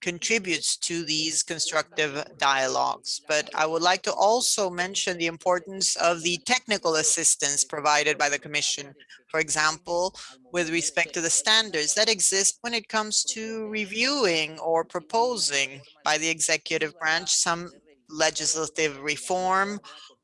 contributes to these constructive dialogues. But I would like to also mention the importance of the technical assistance provided by the Commission. For example, with respect to the standards that exist when it comes to reviewing or proposing by the executive branch some legislative reform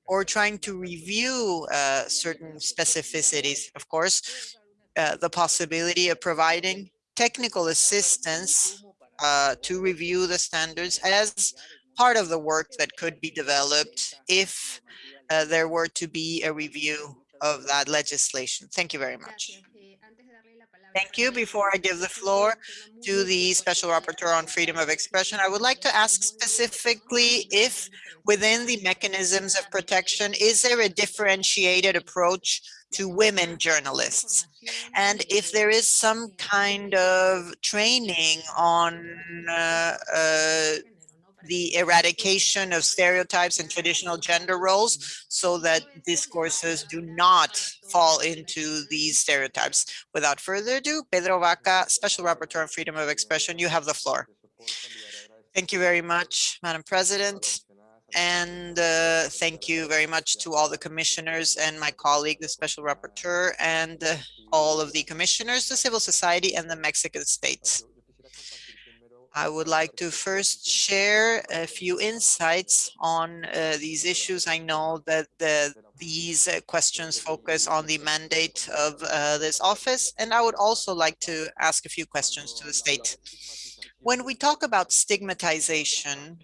or trying to review uh, certain specificities. Of course, uh, the possibility of providing technical assistance uh, to review the standards as part of the work that could be developed if uh, there were to be a review of that legislation. Thank you very much. Thank you. Before I give the floor to the Special Rapporteur on Freedom of Expression, I would like to ask specifically if within the mechanisms of protection, is there a differentiated approach to women journalists? And if there is some kind of training on uh, uh, the eradication of stereotypes and traditional gender roles so that discourses do not fall into these stereotypes. Without further ado, Pedro Vaca, Special Rapporteur on Freedom of Expression, you have the floor. Thank you very much, Madam President. And uh, thank you very much to all the commissioners and my colleague, the special rapporteur, and uh, all of the commissioners, the civil society, and the Mexican states. I would like to first share a few insights on uh, these issues. I know that the, these uh, questions focus on the mandate of uh, this office, and I would also like to ask a few questions to the state. When we talk about stigmatization,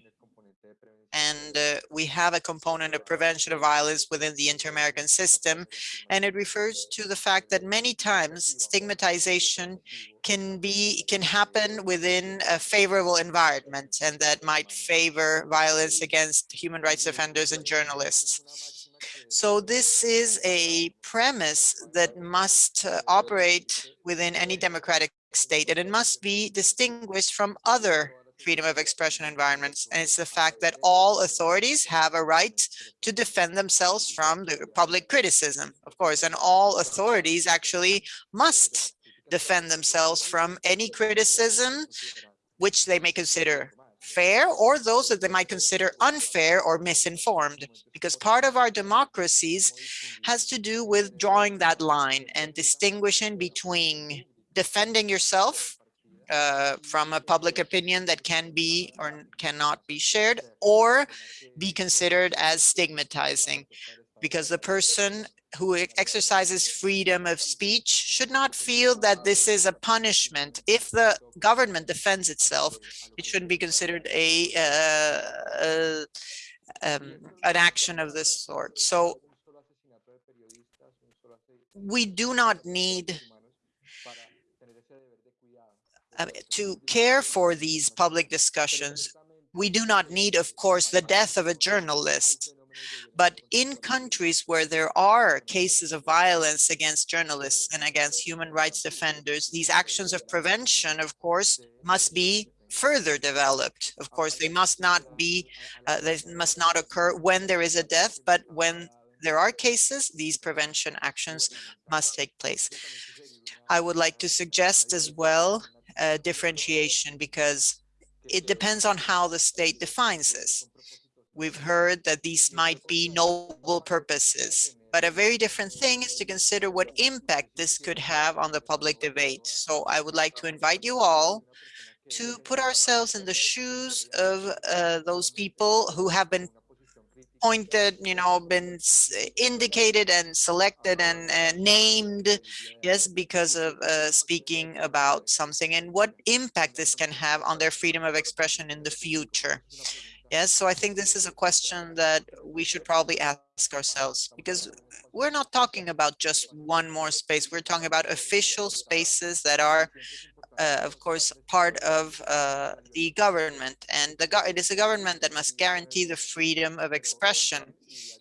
and uh, we have a component of prevention of violence within the inter-American system. And it refers to the fact that many times stigmatization can be can happen within a favorable environment and that might favor violence against human rights defenders and journalists. So this is a premise that must uh, operate within any democratic state and it must be distinguished from other freedom of expression environments. And it's the fact that all authorities have a right to defend themselves from the public criticism, of course, and all authorities actually must defend themselves from any criticism which they may consider fair or those that they might consider unfair or misinformed because part of our democracies has to do with drawing that line and distinguishing between defending yourself uh, from a public opinion that can be or cannot be shared or be considered as stigmatizing because the person who exercises freedom of speech should not feel that this is a punishment. If the government defends itself, it shouldn't be considered a, uh, uh, um, an action of this sort. So we do not need uh, to care for these public discussions. We do not need, of course, the death of a journalist. But in countries where there are cases of violence against journalists and against human rights defenders, these actions of prevention, of course, must be further developed. Of course, they must not be, uh, they must not occur when there is a death, but when there are cases, these prevention actions must take place. I would like to suggest as well uh, differentiation because it depends on how the state defines this. We've heard that these might be noble purposes, but a very different thing is to consider what impact this could have on the public debate. So I would like to invite you all to put ourselves in the shoes of uh, those people who have been appointed, you know, been indicated and selected and uh, named, yes, because of uh, speaking about something and what impact this can have on their freedom of expression in the future. Yes, so I think this is a question that we should probably ask ourselves because we're not talking about just one more space. We're talking about official spaces that are uh, of course, part of uh, the government. And the go it is a government that must guarantee the freedom of expression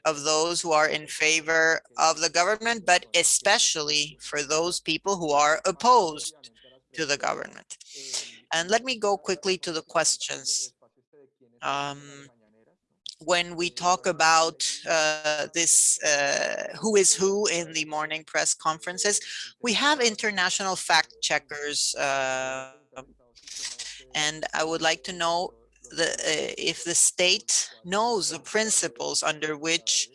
of those who are in favor of the government, but especially for those people who are opposed to the government. And let me go quickly to the questions. Um, when we talk about uh, this uh, who is who in the morning press conferences, we have international fact checkers. Uh, and I would like to know the, uh, if the state knows the principles under which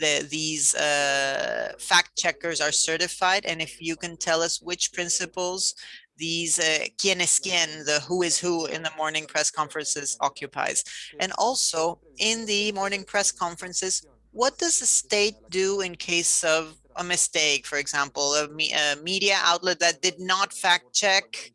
the, these uh, fact checkers are certified and if you can tell us which principles these uh, quien es quien, the who is who in the morning press conferences occupies. And also in the morning press conferences, what does the state do in case of a mistake, for example, a, me a media outlet that did not fact check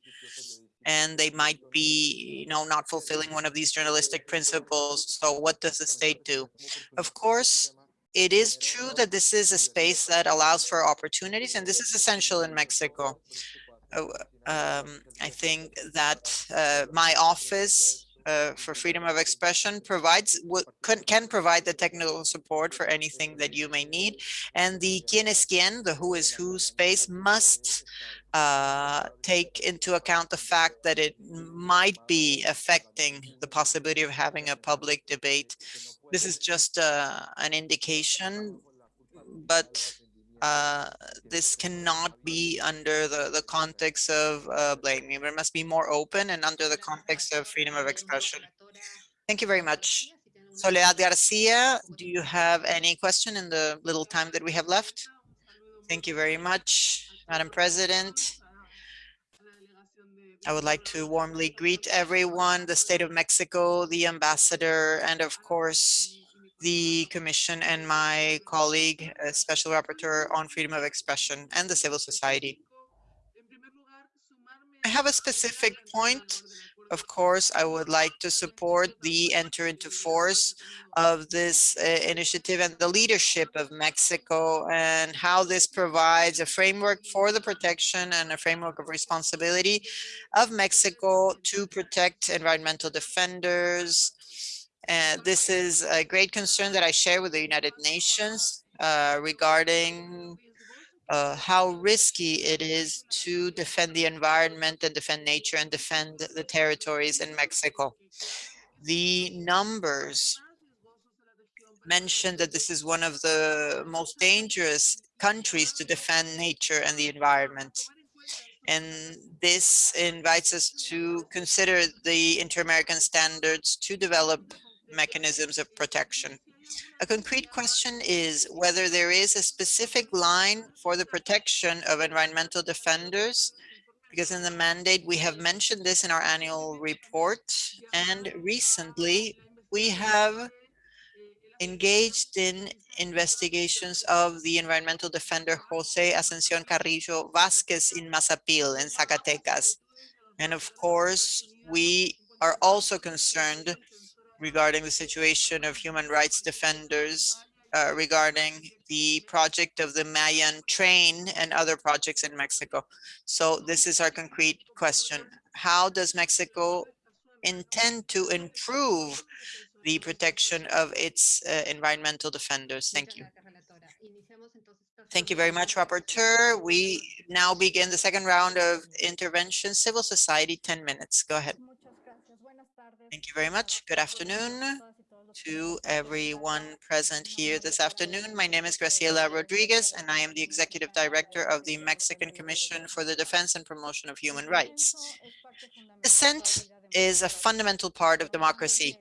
and they might be, you know, not fulfilling one of these journalistic principles. So what does the state do? Of course, it is true that this is a space that allows for opportunities, and this is essential in Mexico. Oh, um, I think that uh, my office uh, for freedom of expression provides can, can provide the technical support for anything that you may need. And the quien es quien, the who is who space must uh, take into account the fact that it might be affecting the possibility of having a public debate. This is just uh, an indication, but uh, this cannot be under the, the context of uh, blaming. It must be more open and under the context of freedom of expression. Thank you very much. Soledad Garcia, do you have any question in the little time that we have left? Thank you very much, Madam President. I would like to warmly greet everyone, the state of Mexico, the ambassador, and of course, the commission and my colleague, Special Rapporteur on Freedom of Expression and the civil society. I have a specific point. Of course, I would like to support the enter into force of this uh, initiative and the leadership of Mexico and how this provides a framework for the protection and a framework of responsibility of Mexico to protect environmental defenders, and this is a great concern that I share with the United Nations uh, regarding uh, how risky it is to defend the environment and defend nature and defend the territories in Mexico. The numbers mentioned that this is one of the most dangerous countries to defend nature and the environment. And this invites us to consider the inter-American standards to develop mechanisms of protection. A concrete question is whether there is a specific line for the protection of environmental defenders, because in the mandate, we have mentioned this in our annual report. And recently, we have engaged in investigations of the environmental defender Jose Ascension Carrillo Vasquez in Mazapil in Zacatecas. And of course, we are also concerned regarding the situation of human rights defenders uh, regarding the project of the Mayan train and other projects in Mexico. So this is our concrete question. How does Mexico intend to improve the protection of its uh, environmental defenders? Thank you. Thank you very much, Rapporteur. We now begin the second round of intervention. Civil society, 10 minutes. Go ahead. Thank you very much. Good afternoon to everyone present here this afternoon. My name is Graciela Rodriguez, and I am the Executive Director of the Mexican Commission for the Defense and Promotion of Human Rights. Dissent is a fundamental part of democracy.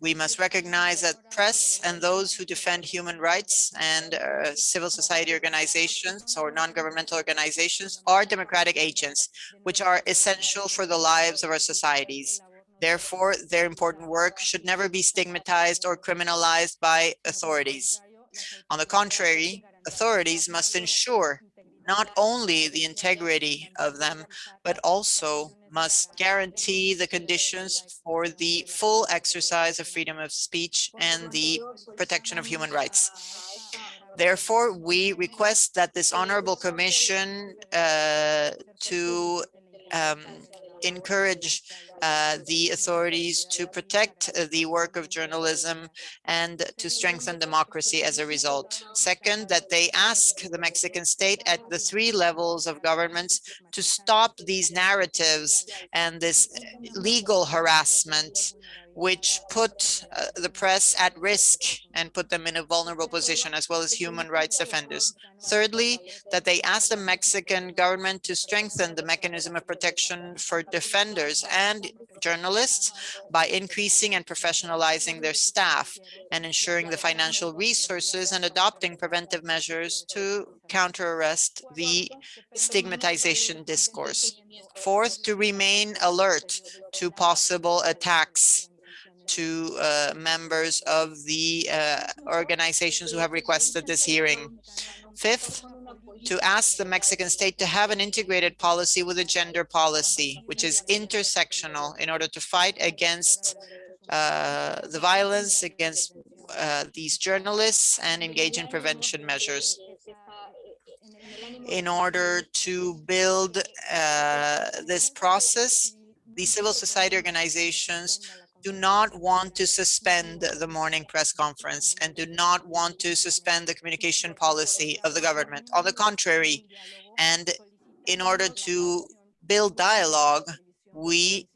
We must recognize that press and those who defend human rights and uh, civil society organizations or non-governmental organizations are democratic agents, which are essential for the lives of our societies. Therefore, their important work should never be stigmatized or criminalized by authorities. On the contrary, authorities must ensure not only the integrity of them, but also must guarantee the conditions for the full exercise of freedom of speech and the protection of human rights. Therefore, we request that this honorable commission uh, to um, encourage uh, the authorities to protect uh, the work of journalism and to strengthen democracy as a result. Second, that they ask the Mexican state at the three levels of governments to stop these narratives and this legal harassment which put uh, the press at risk and put them in a vulnerable position, as well as human rights defenders. Thirdly, that they ask the Mexican government to strengthen the mechanism of protection for defenders and journalists by increasing and professionalizing their staff and ensuring the financial resources and adopting preventive measures to counter arrest the stigmatization discourse. Fourth, to remain alert to possible attacks to uh, members of the uh, organizations who have requested this hearing. Fifth, to ask the Mexican state to have an integrated policy with a gender policy, which is intersectional in order to fight against uh, the violence against uh, these journalists and engage in prevention measures in order to build uh, this process, the civil society organizations do not want to suspend the morning press conference and do not want to suspend the communication policy of the government. On the contrary, and in order to build dialogue, we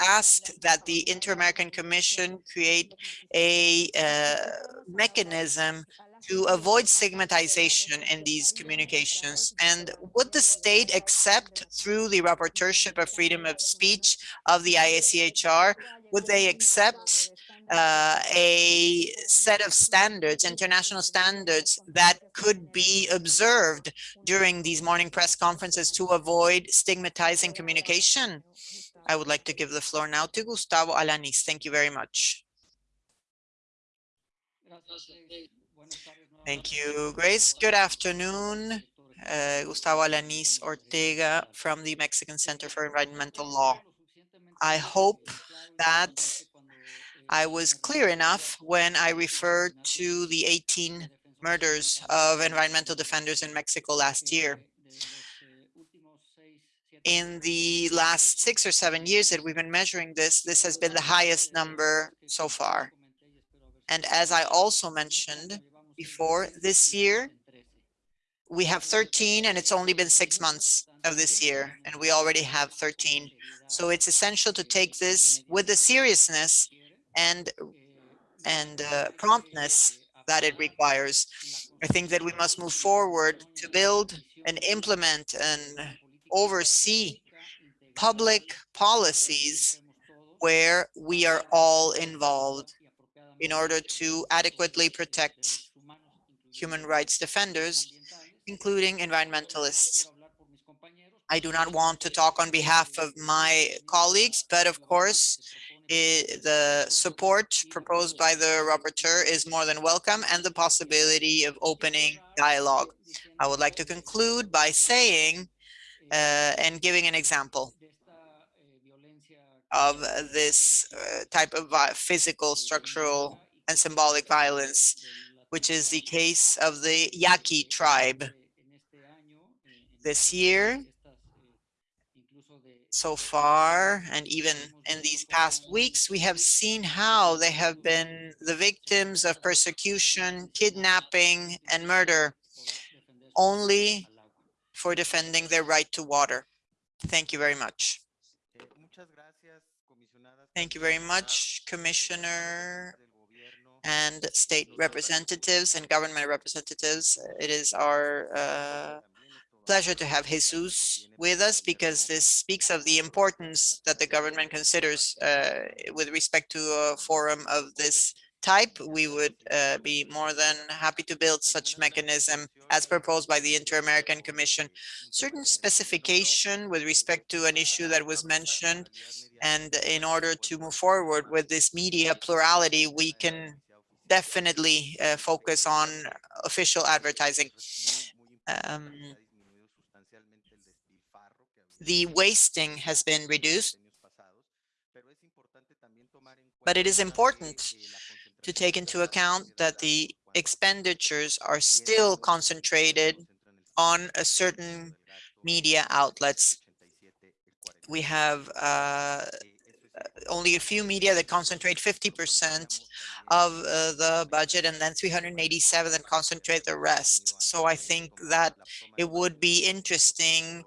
asked that the Inter-American Commission create a uh, mechanism to avoid stigmatization in these communications? And would the state accept through the rapporteurship of freedom of speech of the IACHR, would they accept uh, a set of standards, international standards that could be observed during these morning press conferences to avoid stigmatizing communication? I would like to give the floor now to Gustavo Alanis. Thank you very much. Thank you, Grace. Good afternoon. Uh, Gustavo Alanis Ortega from the Mexican Center for Environmental Law. I hope that I was clear enough when I referred to the 18 murders of environmental defenders in Mexico last year. In the last six or seven years that we've been measuring this, this has been the highest number so far. And as I also mentioned before, this year, we have 13 and it's only been six months of this year and we already have 13. So it's essential to take this with the seriousness and and uh, promptness that it requires. I think that we must move forward to build and implement and oversee public policies where we are all involved in order to adequately protect human rights defenders, including environmentalists. I do not want to talk on behalf of my colleagues, but of course, it, the support proposed by the rapporteur is more than welcome and the possibility of opening dialogue. I would like to conclude by saying uh, and giving an example of this uh, type of physical, structural, and symbolic violence, which is the case of the Yaqui tribe. This year, so far, and even in these past weeks, we have seen how they have been the victims of persecution, kidnapping, and murder only for defending their right to water. Thank you very much. Thank you very much, Commissioner and state representatives and government representatives. It is our uh, pleasure to have Jesus with us because this speaks of the importance that the government considers uh, with respect to a forum of this type. We would uh, be more than happy to build such mechanism as proposed by the Inter-American Commission. Certain specification with respect to an issue that was mentioned and in order to move forward with this media plurality, we can definitely uh, focus on official advertising. Um, the wasting has been reduced, but it is important to take into account that the expenditures are still concentrated on a certain media outlets. We have uh, only a few media that concentrate 50% of uh, the budget and then 387 and concentrate the rest. So I think that it would be interesting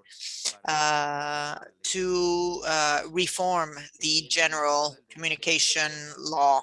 uh, to uh, reform the general communication law.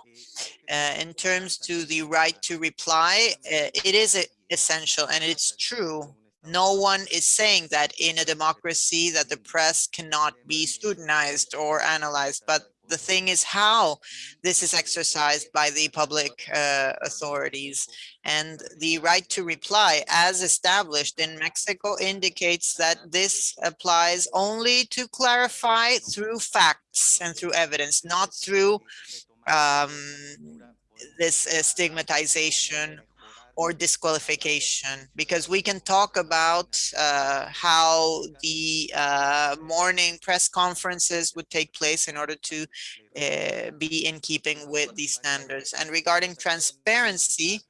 Uh, in terms to the right to reply, uh, it is essential and it's true no one is saying that in a democracy that the press cannot be scrutinized or analyzed, but the thing is how this is exercised by the public uh, authorities. And the right to reply as established in Mexico indicates that this applies only to clarify through facts and through evidence, not through um, this uh, stigmatization or disqualification because we can talk about uh, how the uh, morning press conferences would take place in order to uh, be in keeping with these standards. And regarding transparency,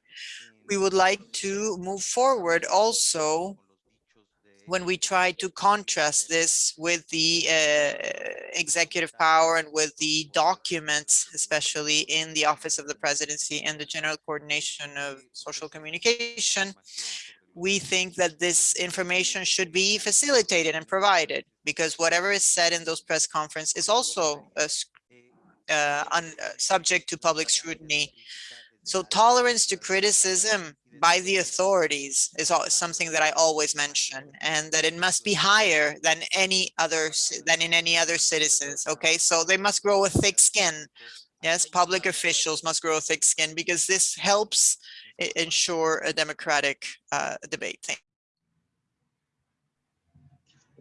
we would like to move forward also when we try to contrast this with the uh, executive power and with the documents, especially in the Office of the Presidency and the General Coordination of Social Communication, we think that this information should be facilitated and provided because whatever is said in those press conference is also uh, uh, subject to public scrutiny. So tolerance to criticism by the authorities is something that I always mention and that it must be higher than any other, than in any other citizens. Okay, so they must grow a thick skin. Yes, public officials must grow a thick skin because this helps ensure a democratic uh, debate. Thank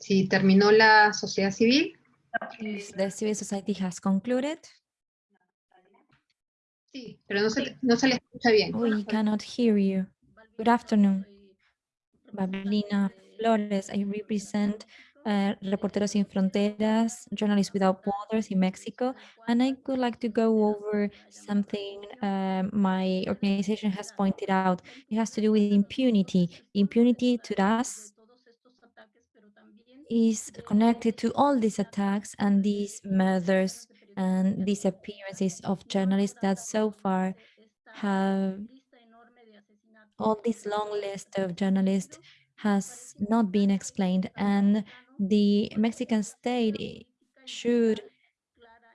Si terminó la sociedad civil. The civil society has concluded, Sí, pero no se, no se le escucha bien. we cannot hear you. Good afternoon. Balbina Flores, I represent uh, Reporteros Sin Fronteras, Journalists Without Borders in Mexico, and I would like to go over something um, my organization has pointed out. It has to do with impunity. Impunity to us is connected to all these attacks and these murders and disappearances of journalists that so far have all this long list of journalists has not been explained. And the Mexican state should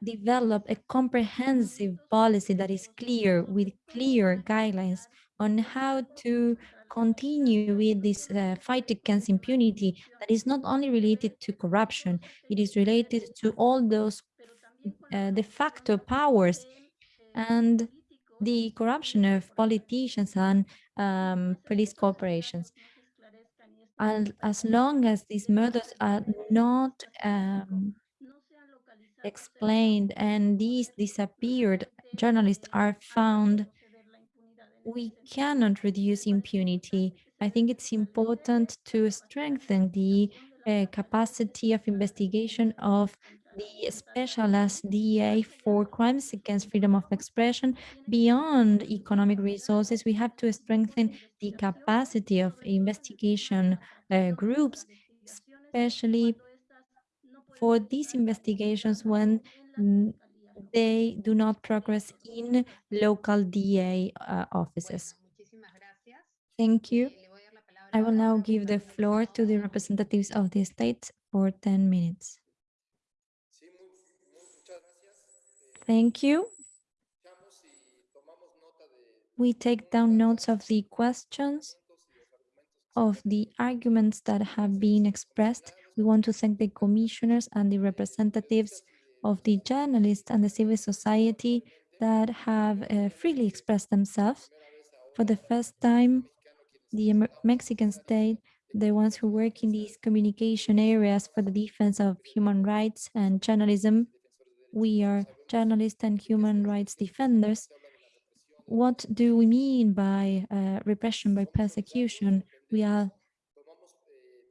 develop a comprehensive policy that is clear with clear guidelines on how to continue with this uh, fight against impunity that is not only related to corruption, it is related to all those uh, de facto powers and the corruption of politicians and um, police corporations. And as long as these murders are not um, explained and these disappeared journalists are found, we cannot reduce impunity. I think it's important to strengthen the uh, capacity of investigation of the specialized DA for crimes against freedom of expression beyond economic resources. We have to strengthen the capacity of investigation uh, groups, especially for these investigations when they do not progress in local DA uh, offices. Thank you. I will now give the floor to the representatives of the state for 10 minutes. Thank you. We take down notes of the questions, of the arguments that have been expressed. We want to thank the commissioners and the representatives of the journalists and the civil society that have uh, freely expressed themselves. For the first time, the Mexican state, the ones who work in these communication areas for the defense of human rights and journalism, we are journalists and human rights defenders. What do we mean by uh, repression, by persecution? We are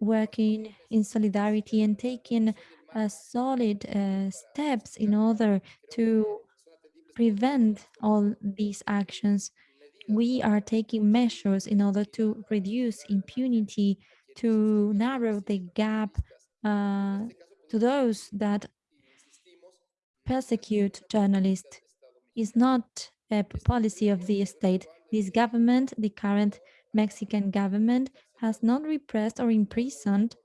working in solidarity and taking uh, solid uh, steps in order to prevent all these actions. We are taking measures in order to reduce impunity, to narrow the gap uh, to those that persecute journalists. Is not a policy of the state. This government, the current Mexican government, has not repressed or imprisoned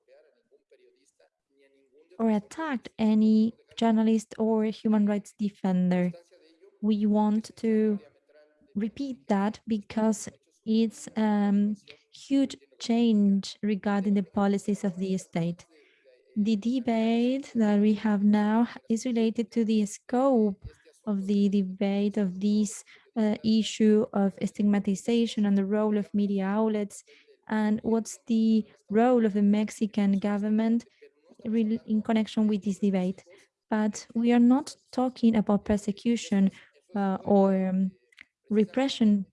or attacked any journalist or human rights defender. We want to repeat that because it's a um, huge change regarding the policies of the state. The debate that we have now is related to the scope of the debate of this uh, issue of stigmatization and the role of media outlets and what's the role of the Mexican government in connection with this debate. But we are not talking about persecution uh, or um, repression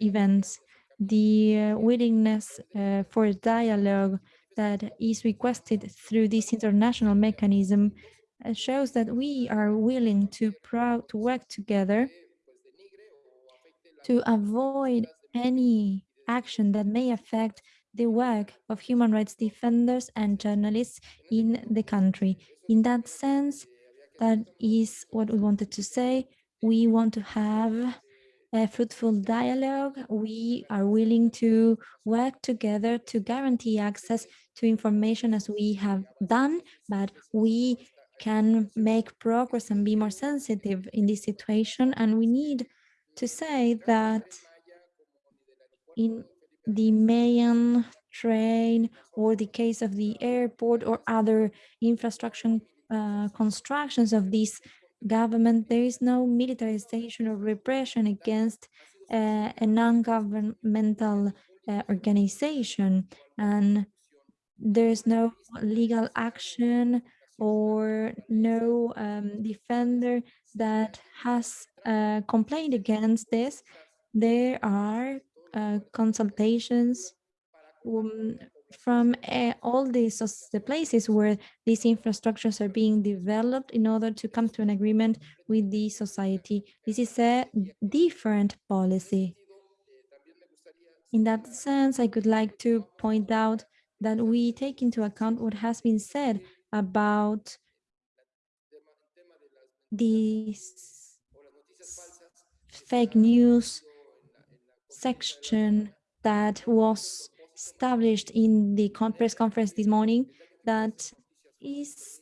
events. The uh, willingness uh, for dialogue that is requested through this international mechanism uh, shows that we are willing to, to work together to avoid any action that may affect the work of human rights defenders and journalists in the country. In that sense, that is what we wanted to say. We want to have a fruitful dialogue. We are willing to work together to guarantee access to information as we have done, but we can make progress and be more sensitive in this situation. And we need to say that in the Mayan train or the case of the airport or other infrastructure uh, constructions of this government, there is no militarization or repression against uh, a non-governmental uh, organization and there's no legal action or no um, defender that has uh, complained against this. There are uh, consultations um, from uh, all the places where these infrastructures are being developed in order to come to an agreement with the society. This is a different policy. In that sense, I could like to point out that we take into account what has been said about these fake news section that was established in the press conference this morning that is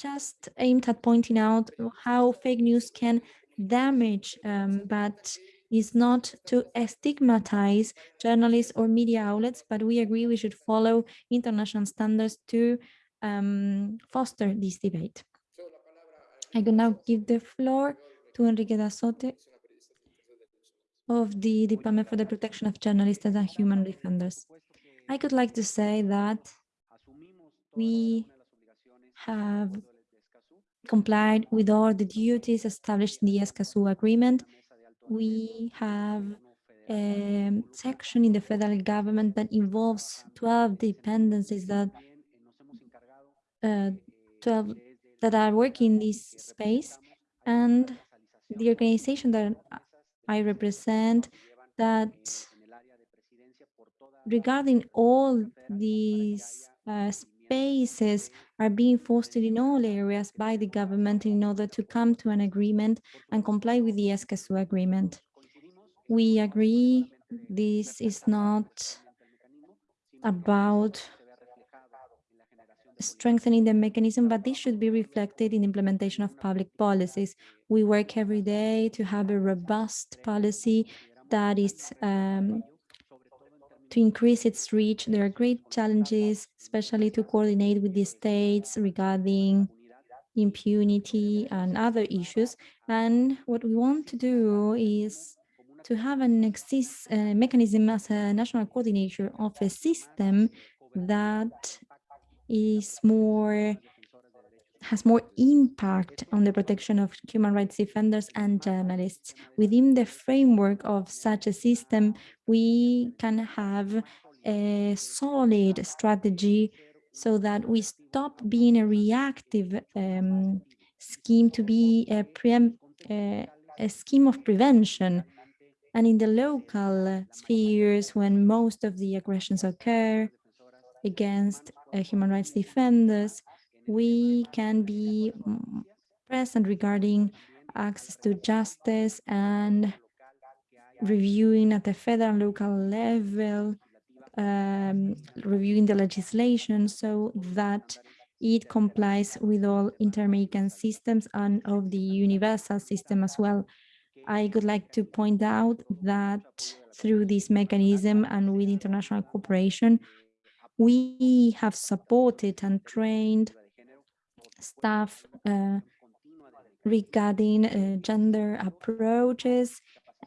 just aimed at pointing out how fake news can damage, um, but is not to stigmatize journalists or media outlets, but we agree we should follow international standards to um, foster this debate. I can now give the floor to Enrique Irazoque of the Department for the Protection of Journalists and Human Defenders. I could like to say that we have complied with all the duties established in the Escazú agreement. We have a section in the federal government that involves 12 dependencies that uh, 12 that are working in this space and the organization that I represent that regarding all these uh, spaces are being fostered in all areas by the government in order to come to an agreement and comply with the Escazú agreement. We agree this is not about strengthening the mechanism, but this should be reflected in implementation of public policies. We work every day to have a robust policy that is um, to increase its reach. There are great challenges, especially to coordinate with the states regarding impunity and other issues. And what we want to do is to have an exist uh, mechanism as a national coordinator of a system that is more has more impact on the protection of human rights defenders and journalists. Within the framework of such a system, we can have a solid strategy so that we stop being a reactive um, scheme to be a, uh, a scheme of prevention. And in the local spheres, when most of the aggressions occur against human rights defenders, we can be mm, present regarding access to justice and reviewing at the federal and local level, um, reviewing the legislation so that it complies with all inter-American systems and of the universal system as well. I would like to point out that through this mechanism and with international cooperation, we have supported and trained staff uh, regarding uh, gender approaches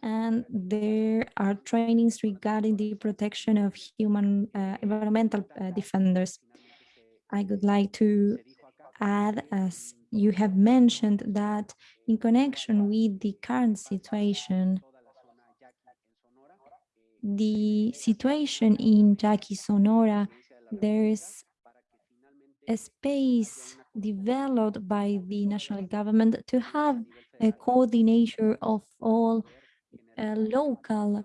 and there are trainings regarding the protection of human uh, environmental uh, defenders. I would like to add, as you have mentioned, that in connection with the current situation, the situation in Yaqui Sonora, there's a space developed by the national government to have a coordinator of all uh, local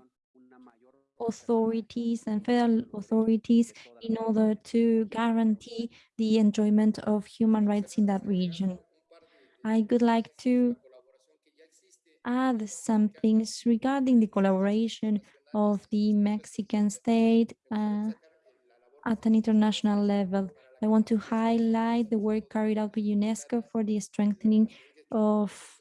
authorities and federal authorities in order to guarantee the enjoyment of human rights in that region. I would like to add some things regarding the collaboration of the Mexican state uh, at an international level. I want to highlight the work carried out by UNESCO for the strengthening of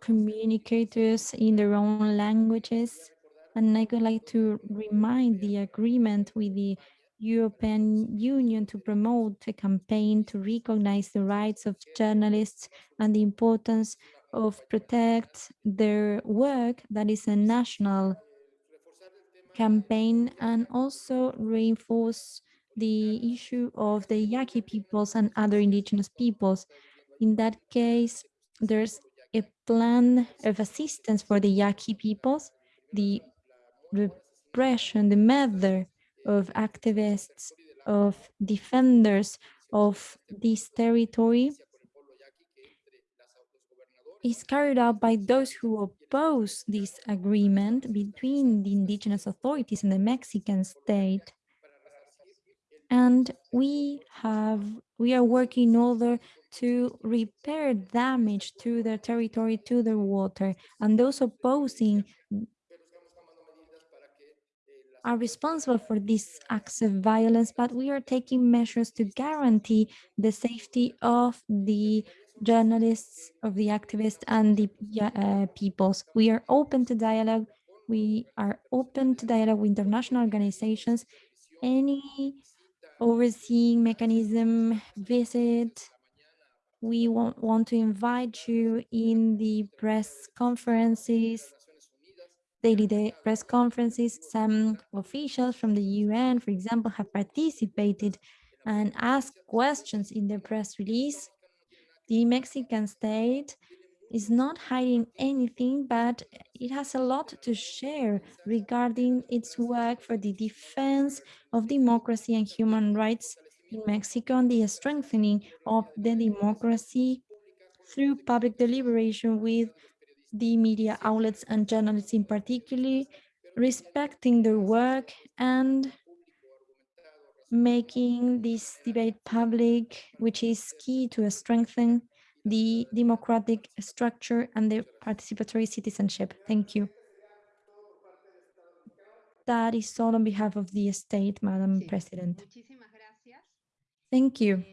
communicators in their own languages. And I would like to remind the agreement with the European Union to promote a campaign to recognize the rights of journalists and the importance of protect their work that is a national campaign and also reinforce the issue of the Yaqui peoples and other indigenous peoples. In that case, there's a plan of assistance for the Yaqui peoples, the repression, the murder of activists, of defenders of this territory is carried out by those who oppose this agreement between the indigenous authorities and the Mexican state. And we have, we are working in order to repair damage to their territory, to their water, and those opposing are responsible for these acts of violence, but we are taking measures to guarantee the safety of the journalists, of the activists, and the uh, peoples. We are open to dialogue. We are open to dialogue with international organizations. Any overseeing mechanism, visit, we want, want to invite you in the press conferences, daily day press conferences. Some officials from the UN, for example, have participated and asked questions in the press release. The Mexican state is not hiding anything, but it has a lot to share regarding its work for the defense of democracy and human rights in Mexico and the strengthening of the democracy through public deliberation with the media outlets and journalists in particular, respecting their work and making this debate public, which is key to strengthen the democratic structure and the participatory citizenship. Thank you. That is all on behalf of the state, Madam President. Thank you.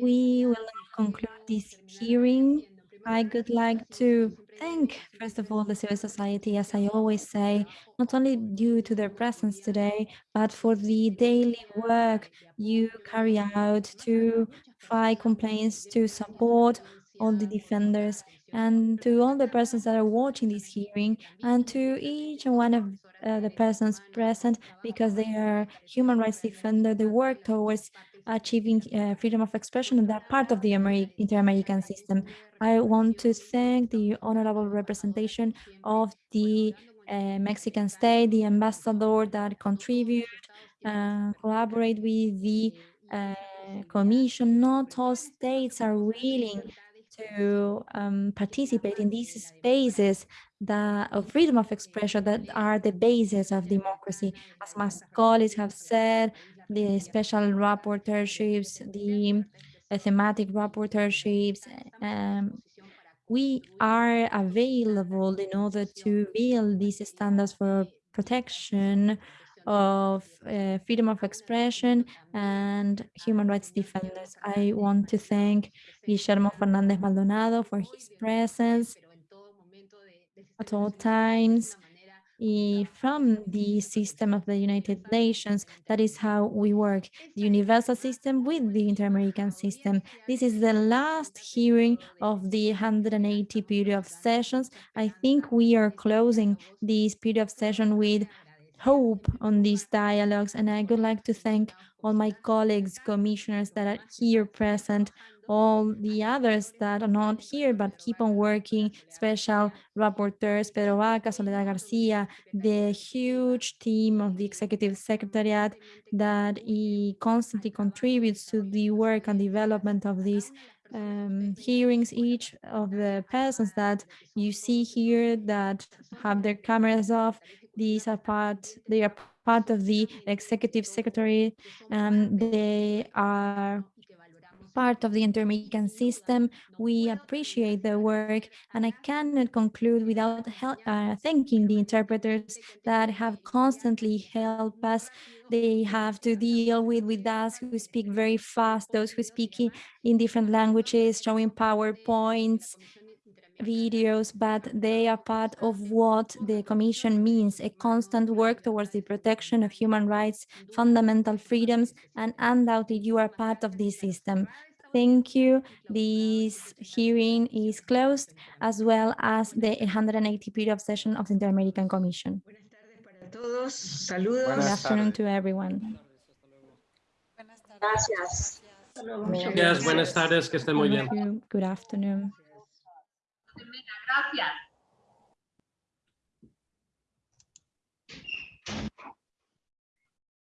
We will conclude this hearing. I would like to thank, first of all, the civil society, as I always say, not only due to their presence today, but for the daily work you carry out to fight complaints, to support all the defenders, and to all the persons that are watching this hearing, and to each and one of uh, the persons present, because they are human rights defender, they work towards achieving uh, freedom of expression, and they're part of the Ameri inter-American system. I want to thank the honorable representation of the uh, Mexican state, the ambassador that contribute, uh, collaborate with the uh, commission. Not all states are willing to um, participate in these spaces that of freedom of expression that are the basis of democracy. As my colleagues have said, the special rapporteurships, the thematic rapporteurships, um, we are available in order to build these standards for protection of uh, freedom of expression and human rights defenders. I want to thank Guillermo Fernandez Maldonado for his presence at all times from the system of the United Nations. That is how we work, the universal system with the inter-American system. This is the last hearing of the 180 period of sessions. I think we are closing this period of session with hope on these dialogues. And I would like to thank all my colleagues, commissioners that are here present, all the others that are not here but keep on working, special rapporteurs, Pedro Vaca, Soledad Garcia, the huge team of the Executive Secretariat that he constantly contributes to the work and development of these um, hearings, each of the persons that you see here that have their cameras off, these are part, they are part of the executive secretary. Um, they are part of the Inter-American system. We appreciate their work, and I cannot conclude without uh, thanking the interpreters that have constantly helped us. They have to deal with, with us who speak very fast, those who speak in, in different languages, showing PowerPoints, videos, but they are part of what the Commission means, a constant work towards the protection of human rights, fundamental freedoms, and undoubtedly you are part of this system. Thank you. This hearing is closed, as well as the 180 period session of the Inter-American Commission. Good afternoon to everyone. Gracias. Muchas Gracias, buenas tardes, que estén muy bien. Thank you. Good afternoon. Gracias.